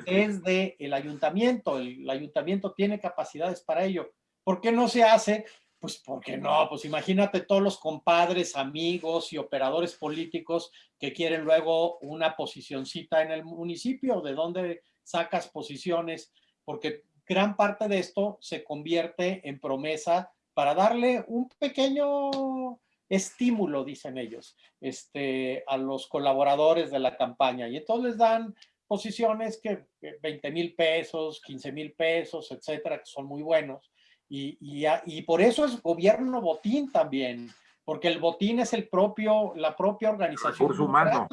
es de el ayuntamiento. El, el ayuntamiento tiene capacidades para ello. ¿Por qué no se hace? Pues porque no, pues imagínate todos los compadres, amigos y operadores políticos que quieren luego una posicioncita en el municipio, de dónde sacas posiciones, porque gran parte de esto se convierte en promesa para darle un pequeño estímulo, dicen ellos, este, a los colaboradores de la campaña. Y entonces les dan posiciones que 20 mil pesos, 15 mil pesos, etcétera, que son muy buenos y, y, por eso es gobierno botín también, porque el botín es el propio, la propia organización. El recurso humano,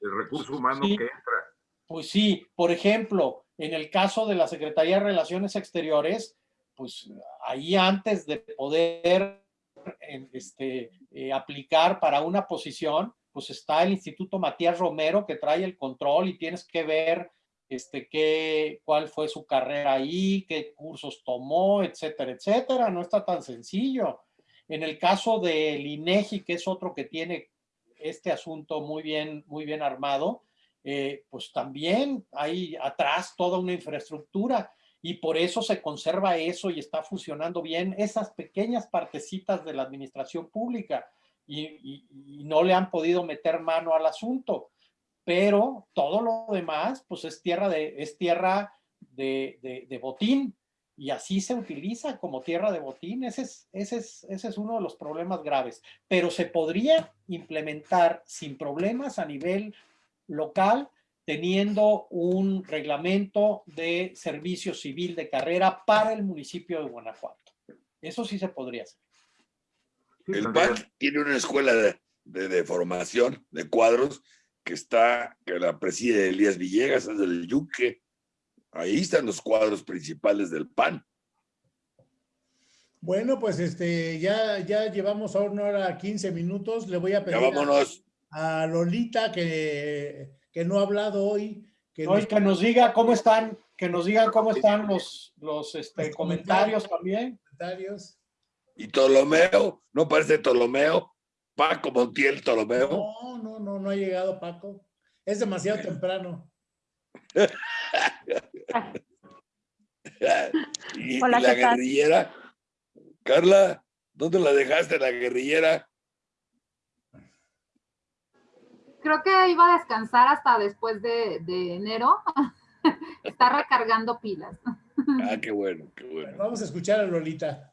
el recurso humano que entra. Pues sí, por ejemplo, en el caso de la Secretaría de Relaciones Exteriores, pues ahí antes de poder este, eh, aplicar para una posición, pues está el Instituto Matías Romero que trae el control y tienes que ver este, qué, cuál fue su carrera ahí, qué cursos tomó, etcétera, etcétera. No está tan sencillo. En el caso del INEGI, que es otro que tiene este asunto muy bien, muy bien armado, eh, pues también hay atrás toda una infraestructura y por eso se conserva eso y está funcionando bien esas pequeñas partecitas de la administración pública y no le han podido meter mano al asunto pero todo lo demás, pues es tierra de, es tierra de, de, botín, y así se utiliza como tierra de botín. Ese es, ese, es, ese es uno de los problemas graves. Pero se podría implementar sin problemas a nivel local teniendo un reglamento de servicio civil de carrera para el municipio de Guanajuato. Eso sí se podría hacer. El PAN tiene una escuela de, de, formación de cuadros que está, que la preside Elías Villegas, es del Yuque. Ahí están los cuadros principales del PAN. Bueno, pues este, ya, ya llevamos a una hora 15 minutos. Le voy a pedir a, a Lolita que que no ha hablado hoy. Que, que nos diga cómo están, que nos digan cómo están los, los, este, comentarios, también. Comentarios. Y Ptolomeo, ¿no parece Ptolomeo? Paco Montiel Ptolomeo. No, no, no, no ha llegado Paco. Es demasiado temprano. y, la guerrillera. Carla, ¿dónde la dejaste la guerrillera? creo que iba a descansar hasta después de, enero. Está recargando pilas. Ah, qué bueno, qué bueno. Vamos a escuchar a Lolita.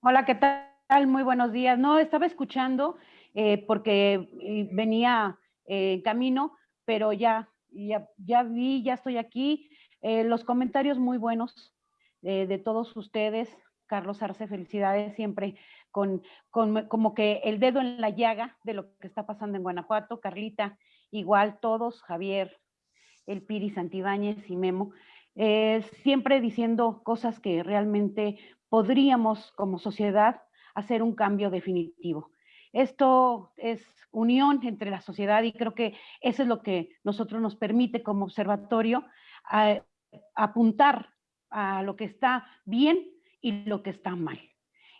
Hola, ¿qué tal? Muy buenos días. No, estaba escuchando eh, porque eh, venía eh, en camino, pero ya, ya, ya vi, ya estoy aquí. los comentarios muy buenos de todos ustedes. Carlos Arce, felicidades siempre con, como que el dedo en la llaga de lo que está pasando en Guanajuato. Carlita, igual todos, Javier, el Piri Santibáñez y Memo, eh, siempre diciendo cosas que realmente podríamos como sociedad hacer un cambio definitivo. Esto es unión entre la sociedad y creo que eso es lo que nosotros nos permite como observatorio apuntar a lo que está bien y lo que está mal.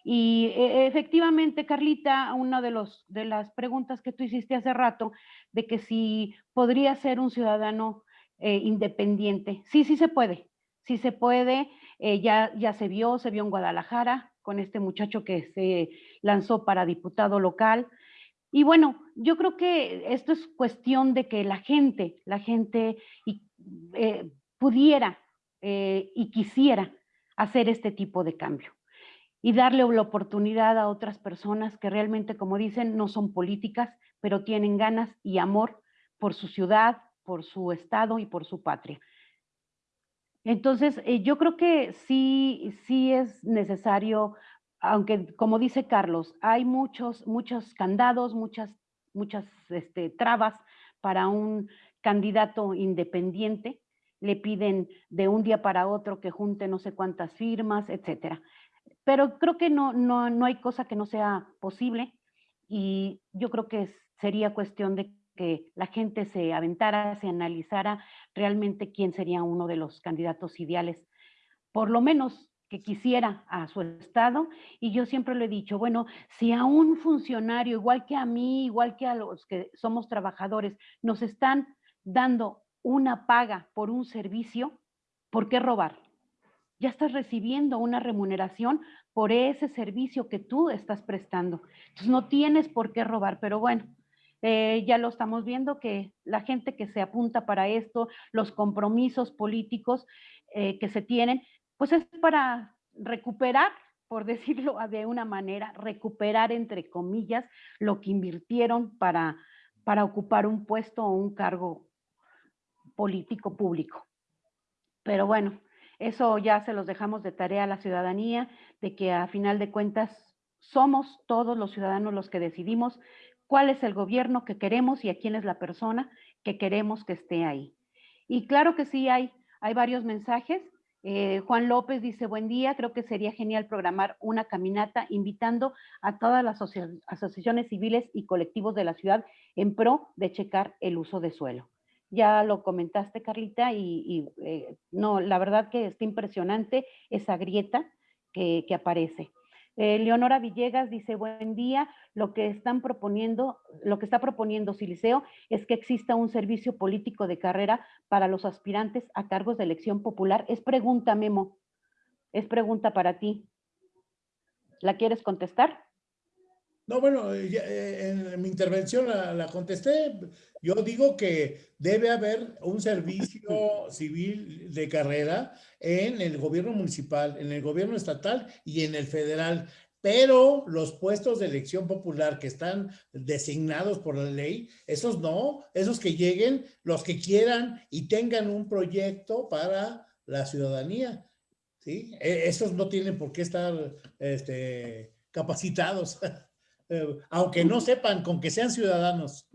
Y e, efectivamente, Carlita, una de, los, de las preguntas que tú hiciste hace rato, de que si podría ser un ciudadano eh, independiente. Sí, sí se puede, sí se puede. Eh, ya, ya se vio, se vio en Guadalajara con este muchacho que se lanzó para diputado local. Y bueno, yo creo que esto es cuestión de que la gente, la gente eh, pudiera y quisiera hacer este tipo de cambio y darle la oportunidad a otras personas que realmente, como dicen, no son políticas, pero tienen ganas y amor por su ciudad, por su estado y por su patria. Entonces, eh, yo creo que sí, sí es necesario, aunque como dice Carlos, hay muchos, muchos candados, muchas, muchas este, trabas para un candidato independiente, le piden de un día para otro que junte no sé cuántas firmas, etcétera. Pero creo que no, no, no hay cosa que no sea posible y yo creo que sería cuestión de que la gente se aventara, se analizara realmente quién sería uno de los candidatos ideales, por lo menos que quisiera a su estado. Y yo siempre le he dicho, bueno, si a un funcionario, igual que a mí, igual que a los que somos trabajadores, nos están dando una paga por un servicio, ¿por qué robar? ya estás recibiendo una remuneración por ese servicio que tú estás prestando. Entonces no tienes por qué robar, pero bueno, eh, ya lo estamos viendo que la gente que se apunta para esto, los compromisos políticos eh, que se tienen, pues es para recuperar, por decirlo de una manera, recuperar entre comillas lo que invirtieron para, para ocupar un puesto o un cargo político público. Pero bueno, eso ya se los dejamos de tarea a la ciudadanía, de que a final de cuentas somos todos los ciudadanos los que decidimos cuál es el gobierno que queremos y a quién es la persona que queremos que esté ahí. Y claro que sí hay, hay varios mensajes. Eh, Juan López dice, buen día, creo que sería genial programar una caminata invitando a todas las asociaciones civiles y colectivos de la ciudad en pro de checar el uso de suelo ya lo comentaste, Carlita, y, eh, no, la verdad que está impresionante esa grieta que, aparece. Eh, Leonora Villegas dice, buen día, lo que están proponiendo, lo que está proponiendo Siliceo es que exista un servicio político de carrera para los aspirantes a cargos de elección popular. Es pregunta, Memo, es pregunta para ti. ¿La quieres contestar? No, bueno, eh, en mi intervención la, contesté. Yo digo que debe haber un servicio civil de carrera en el gobierno municipal, en el gobierno estatal y en el federal. Pero los puestos de elección popular que están designados por la ley, esos no, esos que lleguen, los que quieran y tengan un proyecto para la ciudadanía. ¿sí? E, esos no tienen por qué estar este, capacitados. Eh, aunque no sepan, con que sean ciudadanos.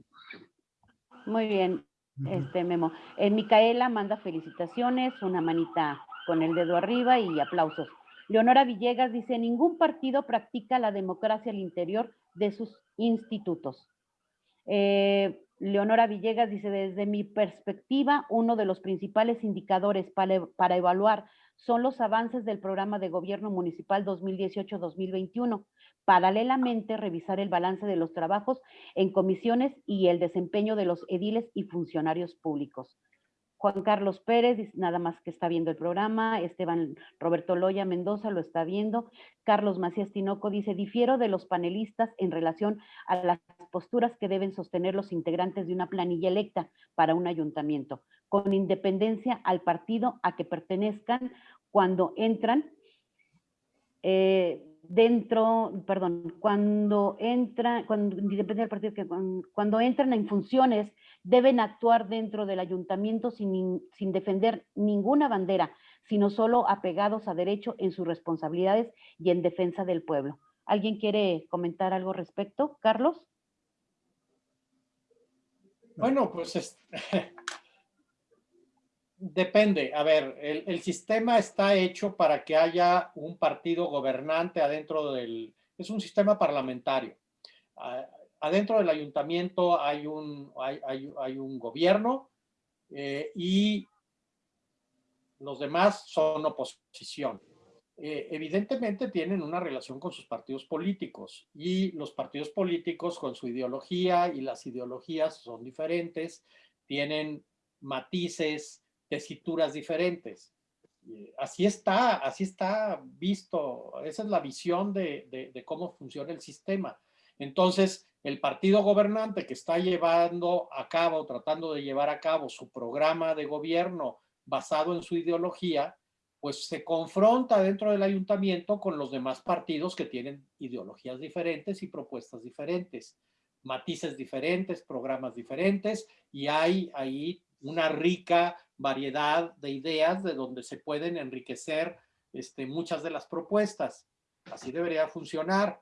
Muy bien, este Memo. Eh, Micaela manda felicitaciones, una manita con el dedo arriba y aplausos. Leonora Villegas dice, ningún partido practica la democracia al interior de sus institutos. Eh, Leonora Villegas dice, desde mi perspectiva, uno de los principales indicadores para, para evaluar son los avances del programa de gobierno municipal 2018-2021. Paralelamente, revisar el balance de los trabajos en comisiones y el desempeño de los ediles y funcionarios públicos. Juan Carlos Pérez, nada más que está viendo el programa. Esteban Roberto Loya Mendoza lo está viendo. Carlos Macías Tinoco dice, difiero de los panelistas en relación a las posturas que deben sostener los integrantes de una planilla electa para un ayuntamiento, con independencia al partido a que pertenezcan cuando entran. Eh, dentro, perdón, cuando entra, cuando, depende del partido, que cuando, entran en funciones, deben actuar dentro del ayuntamiento sin, sin defender ninguna bandera, sino solo apegados a derecho en sus responsabilidades y en defensa del pueblo. ¿Alguien quiere comentar algo respecto? Carlos. Bueno, pues es, Depende. A ver, el, sistema está hecho para que haya un partido gobernante adentro del... Es un sistema parlamentario. Adentro del ayuntamiento hay un, gobierno eh, y los demás son oposición. Eh, evidentemente tienen una relación con sus partidos políticos y los partidos políticos con su ideología y las ideologías son diferentes, tienen matices, tesituras diferentes. Así está, así está visto, esa es la visión de, cómo funciona el sistema. Entonces, el partido gobernante que está llevando a cabo, tratando de llevar a cabo su programa de gobierno basado en su ideología, pues se confronta dentro del ayuntamiento con los demás partidos que tienen ideologías diferentes y propuestas diferentes, matices diferentes, programas diferentes, y hay ahí una rica variedad de ideas de donde se pueden enriquecer este, muchas de las propuestas. Así debería funcionar.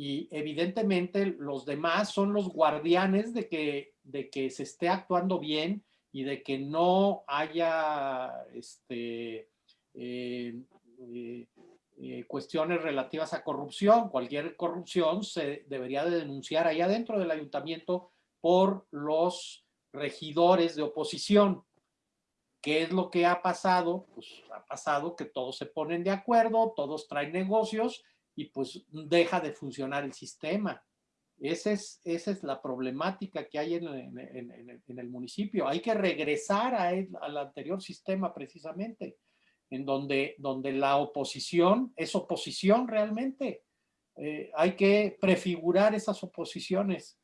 Y evidentemente los demás son los guardianes de que, de que se esté actuando bien y de que no haya este, eh, eh, eh, cuestiones relativas a corrupción. Cualquier corrupción se debería de denunciar ahí adentro del ayuntamiento por los regidores de oposición. ¿Qué es lo que ha pasado? Pues ha pasado que todos se ponen de acuerdo, todos traen negocios y pues deja de funcionar el sistema. Esa es, esa es la problemática que hay en, el municipio. Hay que regresar a al anterior sistema precisamente, en donde, donde la oposición es oposición realmente. Eh, hay que prefigurar esas oposiciones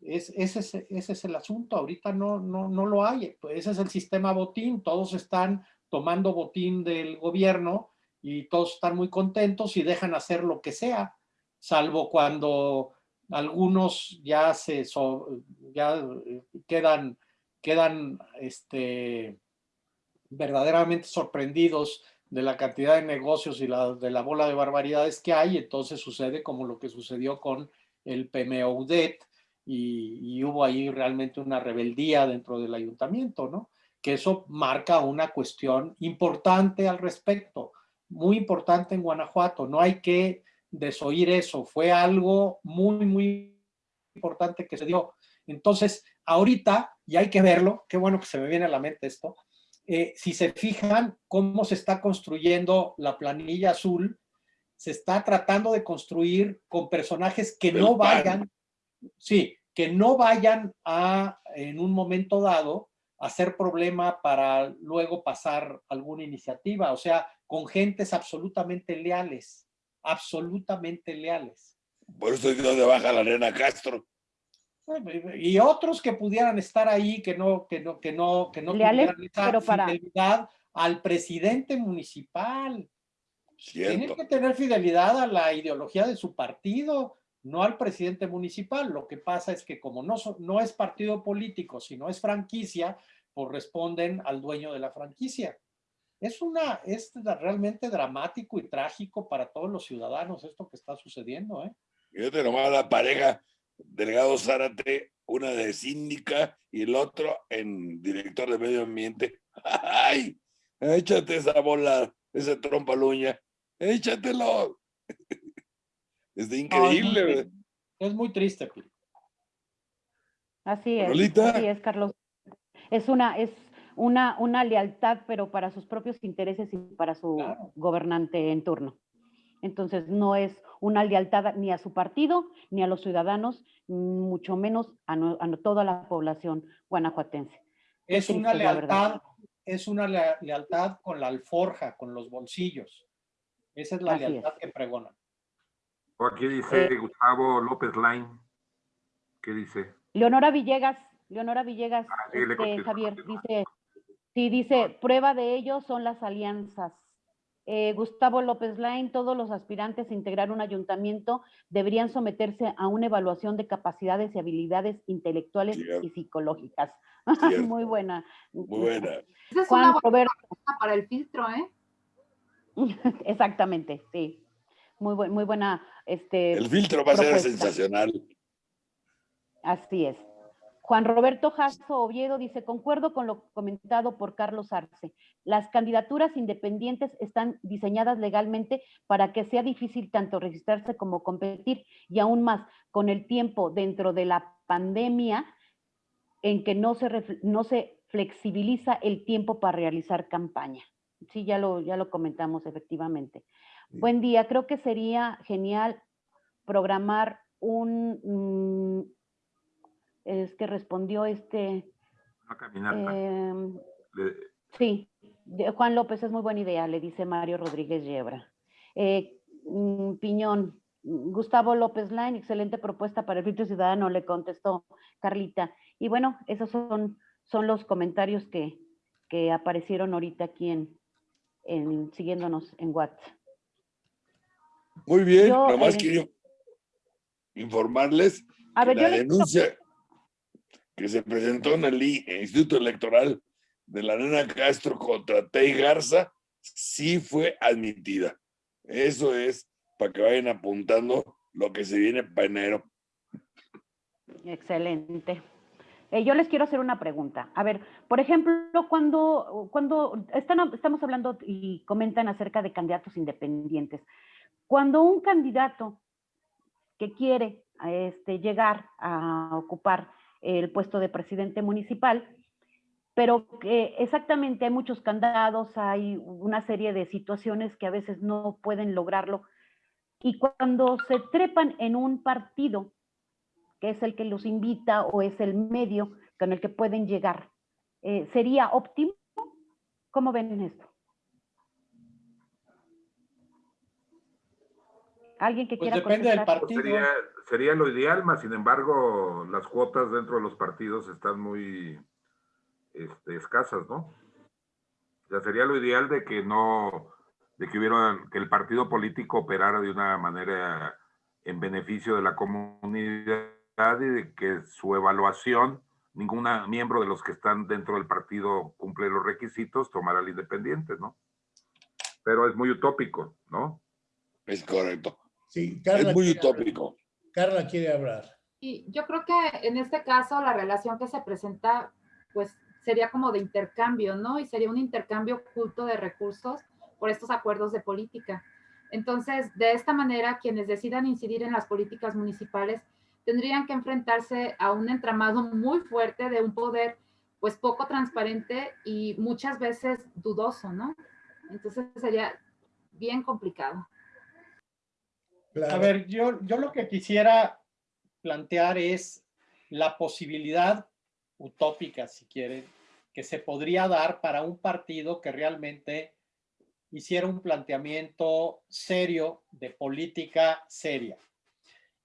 es, ese, es, ese, es, el asunto, ahorita no, no, no lo hay, pues ese es el sistema botín, todos están tomando botín del gobierno y todos están muy contentos y dejan hacer lo que sea, salvo cuando algunos ya se ya quedan, quedan este, verdaderamente sorprendidos de la cantidad de negocios y la, de la bola de barbaridades que hay, entonces sucede como lo que sucedió con el PMOUDET, y, hubo ahí realmente una rebeldía dentro del ayuntamiento, ¿no? Que eso marca una cuestión importante al respecto, muy importante en Guanajuato. No hay que desoír eso, fue algo muy, muy importante que se dio. Entonces, ahorita, y hay que verlo, qué bueno que se me viene a la mente esto, eh, si se fijan cómo se está construyendo la planilla azul, se está tratando de construir con personajes que no vayan, sí, que no vayan a, en un momento dado, a ser problema para luego pasar alguna iniciativa, o sea, con gentes absolutamente leales, absolutamente leales. Por eso es donde baja la arena Castro. Y otros que pudieran estar ahí, que no, que no, que no, que no Leales, tuvieran esa pero para- fidelidad al presidente municipal. Tienen Cierto. que tener fidelidad a la ideología de su partido, no al presidente municipal. Lo que pasa es que como no, no es partido político, sino es franquicia, pues responden al dueño de la franquicia. Es una, es realmente dramático y trágico para todos los ciudadanos esto que está sucediendo, ¿eh? Fíjate nomás la pareja, Delgado Zárate, una de síndica y el otro en director de medio ambiente. ¡Ay! Échate esa bola, ese trompa luña. Échatelo. Es increíble. muy ¿verdad? Es muy triste, Pili. Así es, así es, Carlos. Es una, es una, una lealtad, pero para sus propios intereses y para su Claro. gobernante en turno. Entonces, no es una lealtad ni a su partido, ni a los ciudadanos, mucho menos a, no- a no- toda la población guanajuatense. Es una triste, lealtad, es una lea- lealtad con la alforja, con los bolsillos. Esa es la Así es. lealtad que pregonan. O Aquí dice Eh, Gustavo López Line. ¿Qué dice? Leonora Villegas, Leonora Villegas, Ah, sí, este, contesto, Javier, dice, sí, dice, prueba de ello son las alianzas. Eh, Gustavo López Lain, todos los aspirantes a integrar un ayuntamiento deberían someterse a una evaluación de capacidades y habilidades intelectuales Cierto. y psicológicas. Muy buena. Muy buena. Esa es Juan una buena Roberto, pregunta para el filtro, ¿eh? exactamente, sí. Muy, buen- muy buena, este, El filtro va a ser sensacional. Así es. Juan Roberto Jasso Oviedo dice, concuerdo con lo comentado por Carlos Arce. Las candidaturas independientes están diseñadas legalmente para que sea difícil tanto registrarse como competir y aún más con el tiempo dentro de la pandemia en que no se, no se flexibiliza el tiempo para realizar campaña. Sí, ya lo, ya lo comentamos efectivamente. Buen día, creo que sería genial programar un, mm, es que respondió este, Una caminata. em, Le- sí, Juan López es muy buena idea, le dice Mario Rodríguez Yebra. Eh, mm, Piñón, mm, Gustavo López Line, excelente propuesta para el filtro ciudadano, le contestó Carlita. Y bueno, esos son, son los comentarios que, que aparecieron ahorita aquí en, en siguiéndonos en WhatsApp. Muy bien, Yo, nomás eh, quiero informarles A que ver, la les denuncia que se presentó en el Instituto Electoral de la nena Castro contra Tei Garza sí fue admitida. Eso es para que vayan apuntando lo que se viene para enero. Excelente. Eh, yo les quiero hacer una pregunta. A ver, por ejemplo, cuando, cuando están, estamos hablando y comentan acerca de candidatos independientes, cuando un candidato que quiere este, llegar a ocupar el puesto de presidente municipal, pero que exactamente hay muchos candados, hay una serie de situaciones que a veces no pueden lograrlo, y cuando se trepan en un partido, que es el que los invita o es el medio con el que pueden llegar. Eh, ¿Sería óptimo? ¿Cómo ven esto? ¿Alguien que Pues quiera depende del partido. Sería, sería lo ideal, más sin embargo, las cuotas dentro de los partidos están muy este, escasas, ¿no? O sea, sería lo ideal de que no, de que hubiera, que el partido político operara de una manera en beneficio de la comunidad y de que su evaluación, ningún miembro de los que están dentro del partido cumple los requisitos, tomara el independiente, ¿no? Pero es muy utópico, ¿no? Es correcto. Sí, Carla, Es muy quiere- utópico. Carla quiere hablar. Y yo creo que en este caso la relación que se presenta, pues sería como de intercambio, ¿no? Y sería un intercambio oculto de recursos por estos acuerdos de política. Entonces, de esta manera, quienes decidan incidir en las políticas municipales tendrían que enfrentarse a un entramado muy fuerte de un poder, pues poco transparente y muchas veces dudoso, ¿no? Entonces sería bien complicado. A ver, yo, yo lo que quisiera plantear es la posibilidad utópica, si quieren, que se podría dar para un partido que realmente hiciera un planteamiento serio de política seria.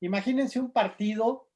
imagínense un partido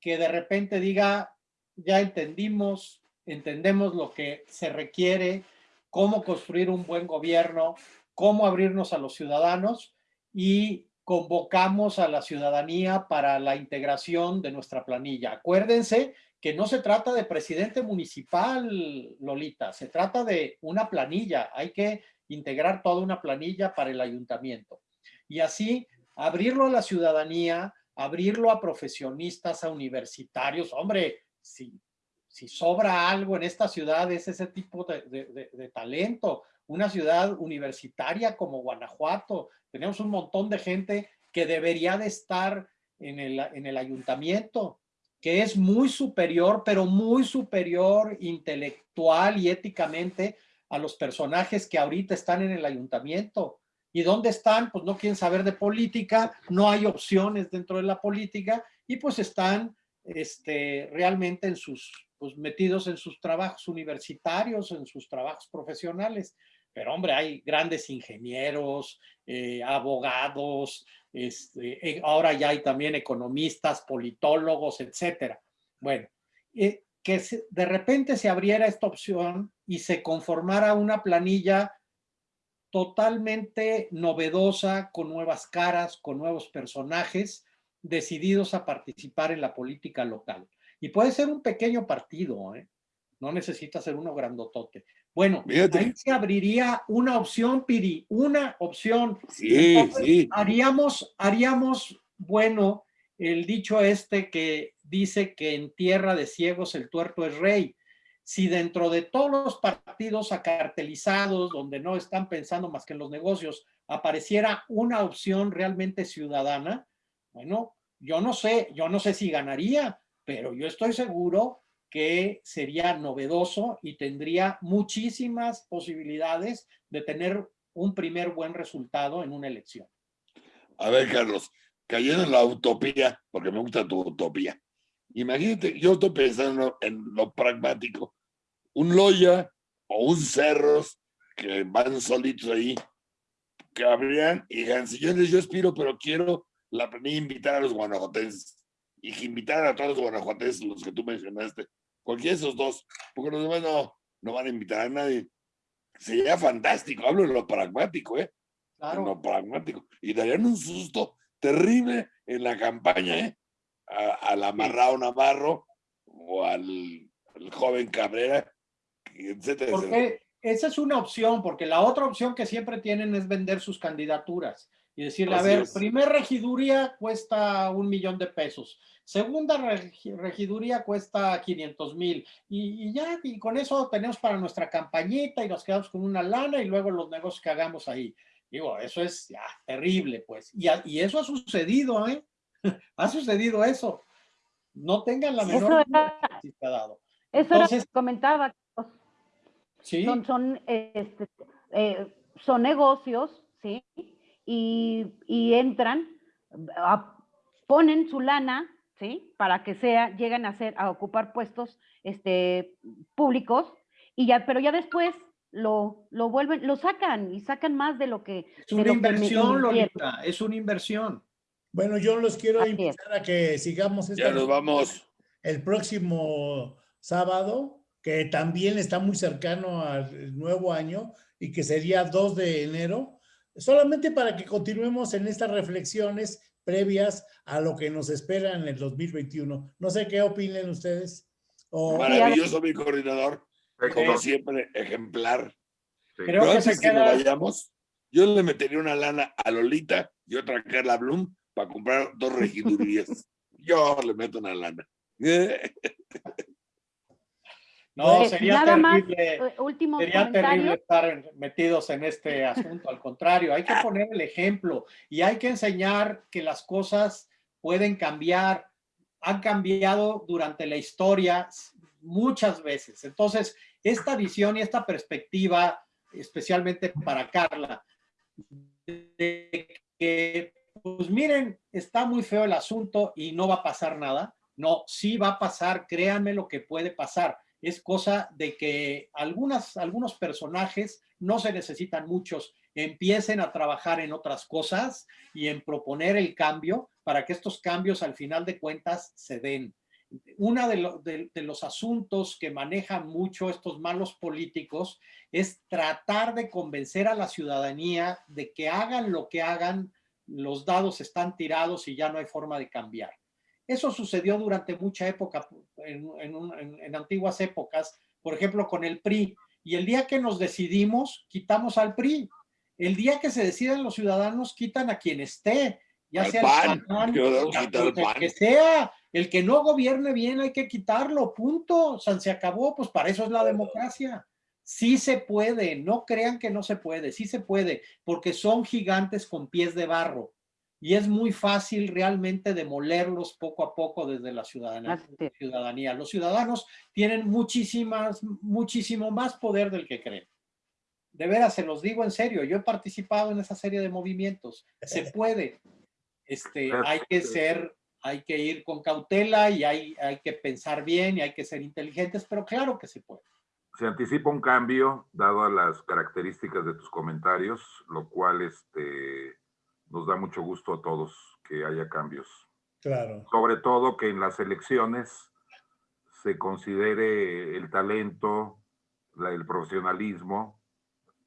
que de repente diga, ya entendimos, entendemos lo que se requiere, cómo construir un buen gobierno, cómo abrirnos a los ciudadanos y convocamos a la ciudadanía para la integración de nuestra planilla. Acuérdense que no se trata de presidente municipal, Lolita, se trata de una planilla. Hay que integrar toda una planilla para el ayuntamiento. Y así abrirlo a la ciudadanía, abrirlo a profesionistas, a universitarios. Hombre, si, si sobra algo en esta ciudad es ese tipo de, talento. Una ciudad universitaria como Guanajuato. Tenemos un montón de gente que debería de estar en el, en el ayuntamiento, que es muy superior, pero muy superior intelectual y éticamente a los personajes que ahorita están en el ayuntamiento. ¿Y dónde están? Pues no quieren saber de política, no hay opciones dentro de la política y pues están este, realmente en sus, pues metidos en sus trabajos universitarios, en sus trabajos profesionales. Pero hombre, hay grandes ingenieros, eh, abogados, este, eh, ahora ya hay también economistas, politólogos, etcétera. Bueno, eh, que de repente se abriera esta opción y se conformara una planilla totalmente novedosa, con nuevas caras, con nuevos personajes, decididos a participar en la política local. Y puede ser un pequeño partido, no necesita ser uno grandotote. Bueno, ahí se abriría una opción, Piri, una opción. Sí, sí. Haríamos, haríamos, bueno, el dicho este que dice que en tierra de ciegos el tuerto es rey si dentro de todos los partidos acartelizados, donde no están pensando más que en los negocios, apareciera una opción realmente ciudadana, bueno, yo no sé, yo no sé si ganaría, pero yo estoy seguro que sería novedoso y tendría muchísimas posibilidades de tener un primer buen resultado en una elección. A ver, Carlos, cayendo en la utopía, porque me gusta tu utopía. Imagínate, yo estoy pensando en lo pragmático un Loya o un Cerros que van solitos ahí, que habrían y digan, señores, yo aspiro, pero quiero la invitar a los guanajuatenses y que invitar a todos los guanajuatenses, los que tú mencionaste, cualquiera de esos dos, porque los demás no, no van a invitar a nadie. Sería fantástico, hablo de lo pragmático, ¿eh? Claro. lo pragmático. Y darían un susto terrible en la campaña, ¿eh? al amarrado Navarro o al, al joven Cabrera, porque esa es una opción, porque la otra opción que siempre tienen es vender sus candidaturas y decirle, a ver, primer regiduría cuesta un millón de pesos, segunda regiduría cuesta 500 mil y, ya, y con eso tenemos para nuestra campañita y nos quedamos con una lana y luego los negocios que hagamos ahí. Digo, eso es ya terrible, pues. Y, y eso ha sucedido, ¿eh? ha sucedido eso. No tengan la menor eso dado. Eso Entonces, comentaba, son, son, este, eh, son negocios, ¿sí? Y, y entran, ponen su lana, ¿sí? Para que sea, lleguen a ser, a ocupar puestos este, públicos, y ya, pero ya después lo, lo vuelven, lo sacan y sacan más de lo que... Es una inversión, Lolita, es una inversión. Bueno, yo los quiero invitar a que sigamos. ya nos vamos. El próximo sábado que también está muy cercano al nuevo año y que sería 2 de enero, solamente para que continuemos en estas reflexiones previas a lo que nos espera en el 2021. No sé qué opinen ustedes. Maravilloso mi coordinador, como siempre, ejemplar. Creo que antes que nos vayamos, yo le metería una lana a Lolita y otra a Carla Bloom para comprar dos regidurías. yo le meto una lana. No, pues, sería, terrible, eh, sería terrible estar metidos en este asunto. Al contrario, hay que poner el ejemplo y hay que enseñar que las cosas pueden cambiar. Han cambiado durante la historia muchas veces. Entonces, esta visión y esta perspectiva, especialmente para Carla, de que, pues miren, está muy feo el asunto y no va a pasar nada. No, sí va a pasar, créanme lo que puede pasar es cosa de que algunas, algunos personajes, no se necesitan muchos, empiecen a trabajar en otras cosas y en proponer el cambio para que estos cambios al final de cuentas se den. Uno de, de, los asuntos que manejan mucho estos malos políticos es tratar de convencer a la ciudadanía de que hagan lo que hagan, los dados están tirados y ya no hay forma de cambiar. Eso sucedió durante mucha época, en, en, antiguas épocas, por ejemplo, con el PRI. Y el día que nos decidimos, quitamos al PRI. El día que se deciden los ciudadanos, quitan a quien esté, ya sea el, que sea, el que no gobierne bien hay que quitarlo, punto. O sea, se acabó, pues para eso es la democracia. Sí se puede, no crean que no se puede, sí se puede, porque son gigantes con pies de barro y es muy fácil realmente demolerlos poco a poco desde la ciudadanía. Los ciudadanos tienen muchísimas, muchísimo más poder del que creen. De veras, se los digo en serio, yo he participado en esa serie de movimientos. Se puede. Este, hay que ser, hay que ir con cautela y hay, hay que pensar bien y hay que ser inteligentes, pero claro que se puede. Se anticipa un cambio, dado a las características de tus comentarios, lo cual este, nos da mucho gusto a todos que haya cambios. Claro. Sobre todo que en las elecciones se considere el talento, el profesionalismo,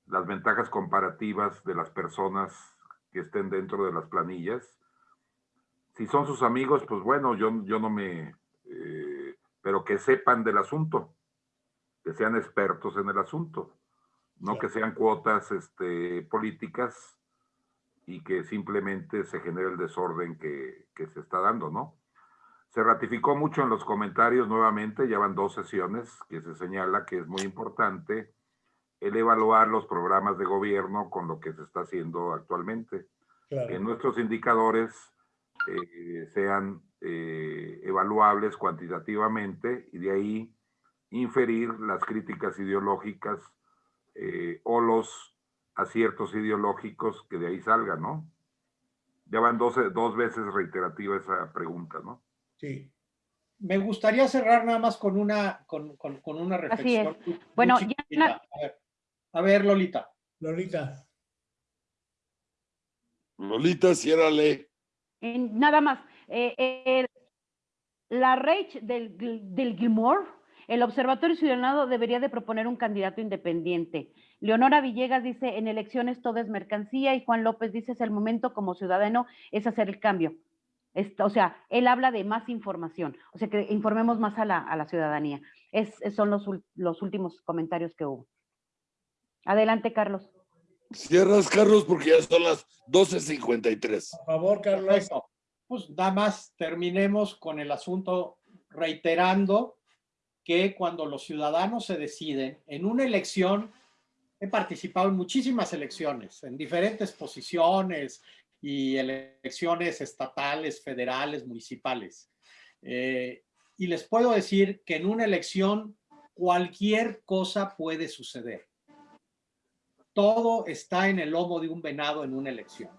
las ventajas comparativas de las personas que estén dentro de las planillas. Si son sus amigos, pues bueno, yo, yo no me... Eh, pero que sepan del asunto, que sean expertos en el asunto, no que sean cuotas este, políticas y que simplemente se genere el desorden que, que, se está dando, ¿no? Se ratificó mucho en los comentarios nuevamente, ya van dos sesiones que se señala que es muy importante el evaluar los programas de gobierno con lo que se está haciendo actualmente. Que nuestros indicadores eh, sean eh, evaluables cuantitativamente y de ahí inferir las críticas ideológicas eh, o los aciertos ideológicos que de ahí salgan, ¿no? Ya van dos, dos veces reiterativa esa pregunta, ¿no? Sí. Me gustaría cerrar nada más con una, con, con, una reflexión. Así es. bueno, ya... a, ver, Lolita. Lolita. Lolita, ciérrale. nada más. Eh, la Rage del, del Gilmore, el Observatorio Ciudadano debería de proponer un candidato independiente. Leonora Villegas dice, en elecciones todo es mercancía y Juan López dice, es el momento como ciudadano, es hacer el cambio. o sea, él habla de más información, o sea, que informemos más a la, ciudadanía. Es, son los, los últimos comentarios que hubo. Adelante, Carlos. Cierras, Carlos, porque ya son las 12.53. Por favor, Carlos. Pues nada más terminemos con el asunto reiterando que cuando los ciudadanos se deciden en una elección he participado en muchísimas elecciones, en diferentes posiciones y elecciones estatales, federales, municipales. Eh, y les puedo decir que en una elección cualquier cosa puede suceder. Todo está en el lomo de un venado en una elección.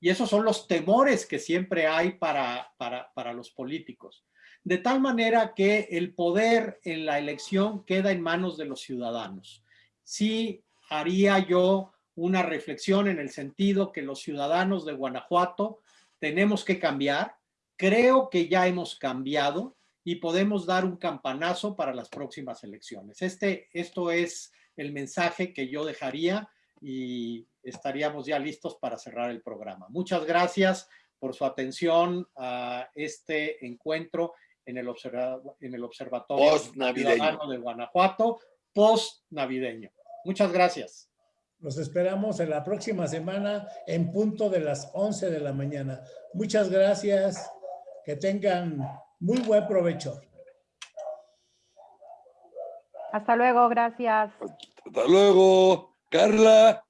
Y esos son los temores que siempre hay para, para, para los políticos. De tal manera que el poder en la elección queda en manos de los ciudadanos. Si haría yo una reflexión en el sentido que los ciudadanos de Guanajuato tenemos que cambiar. Creo que ya hemos cambiado y podemos dar un campanazo para las próximas elecciones. Este, esto es el mensaje que yo dejaría y estaríamos ya listos para cerrar el programa. Muchas gracias por su atención a este encuentro en el, en el Observatorio Ciudadano de Guanajuato post-navideño. Muchas gracias. Los esperamos en la próxima semana en punto de las 11 de la mañana. Muchas gracias. Que tengan muy buen provecho. Hasta luego, gracias. Hasta luego, Carla.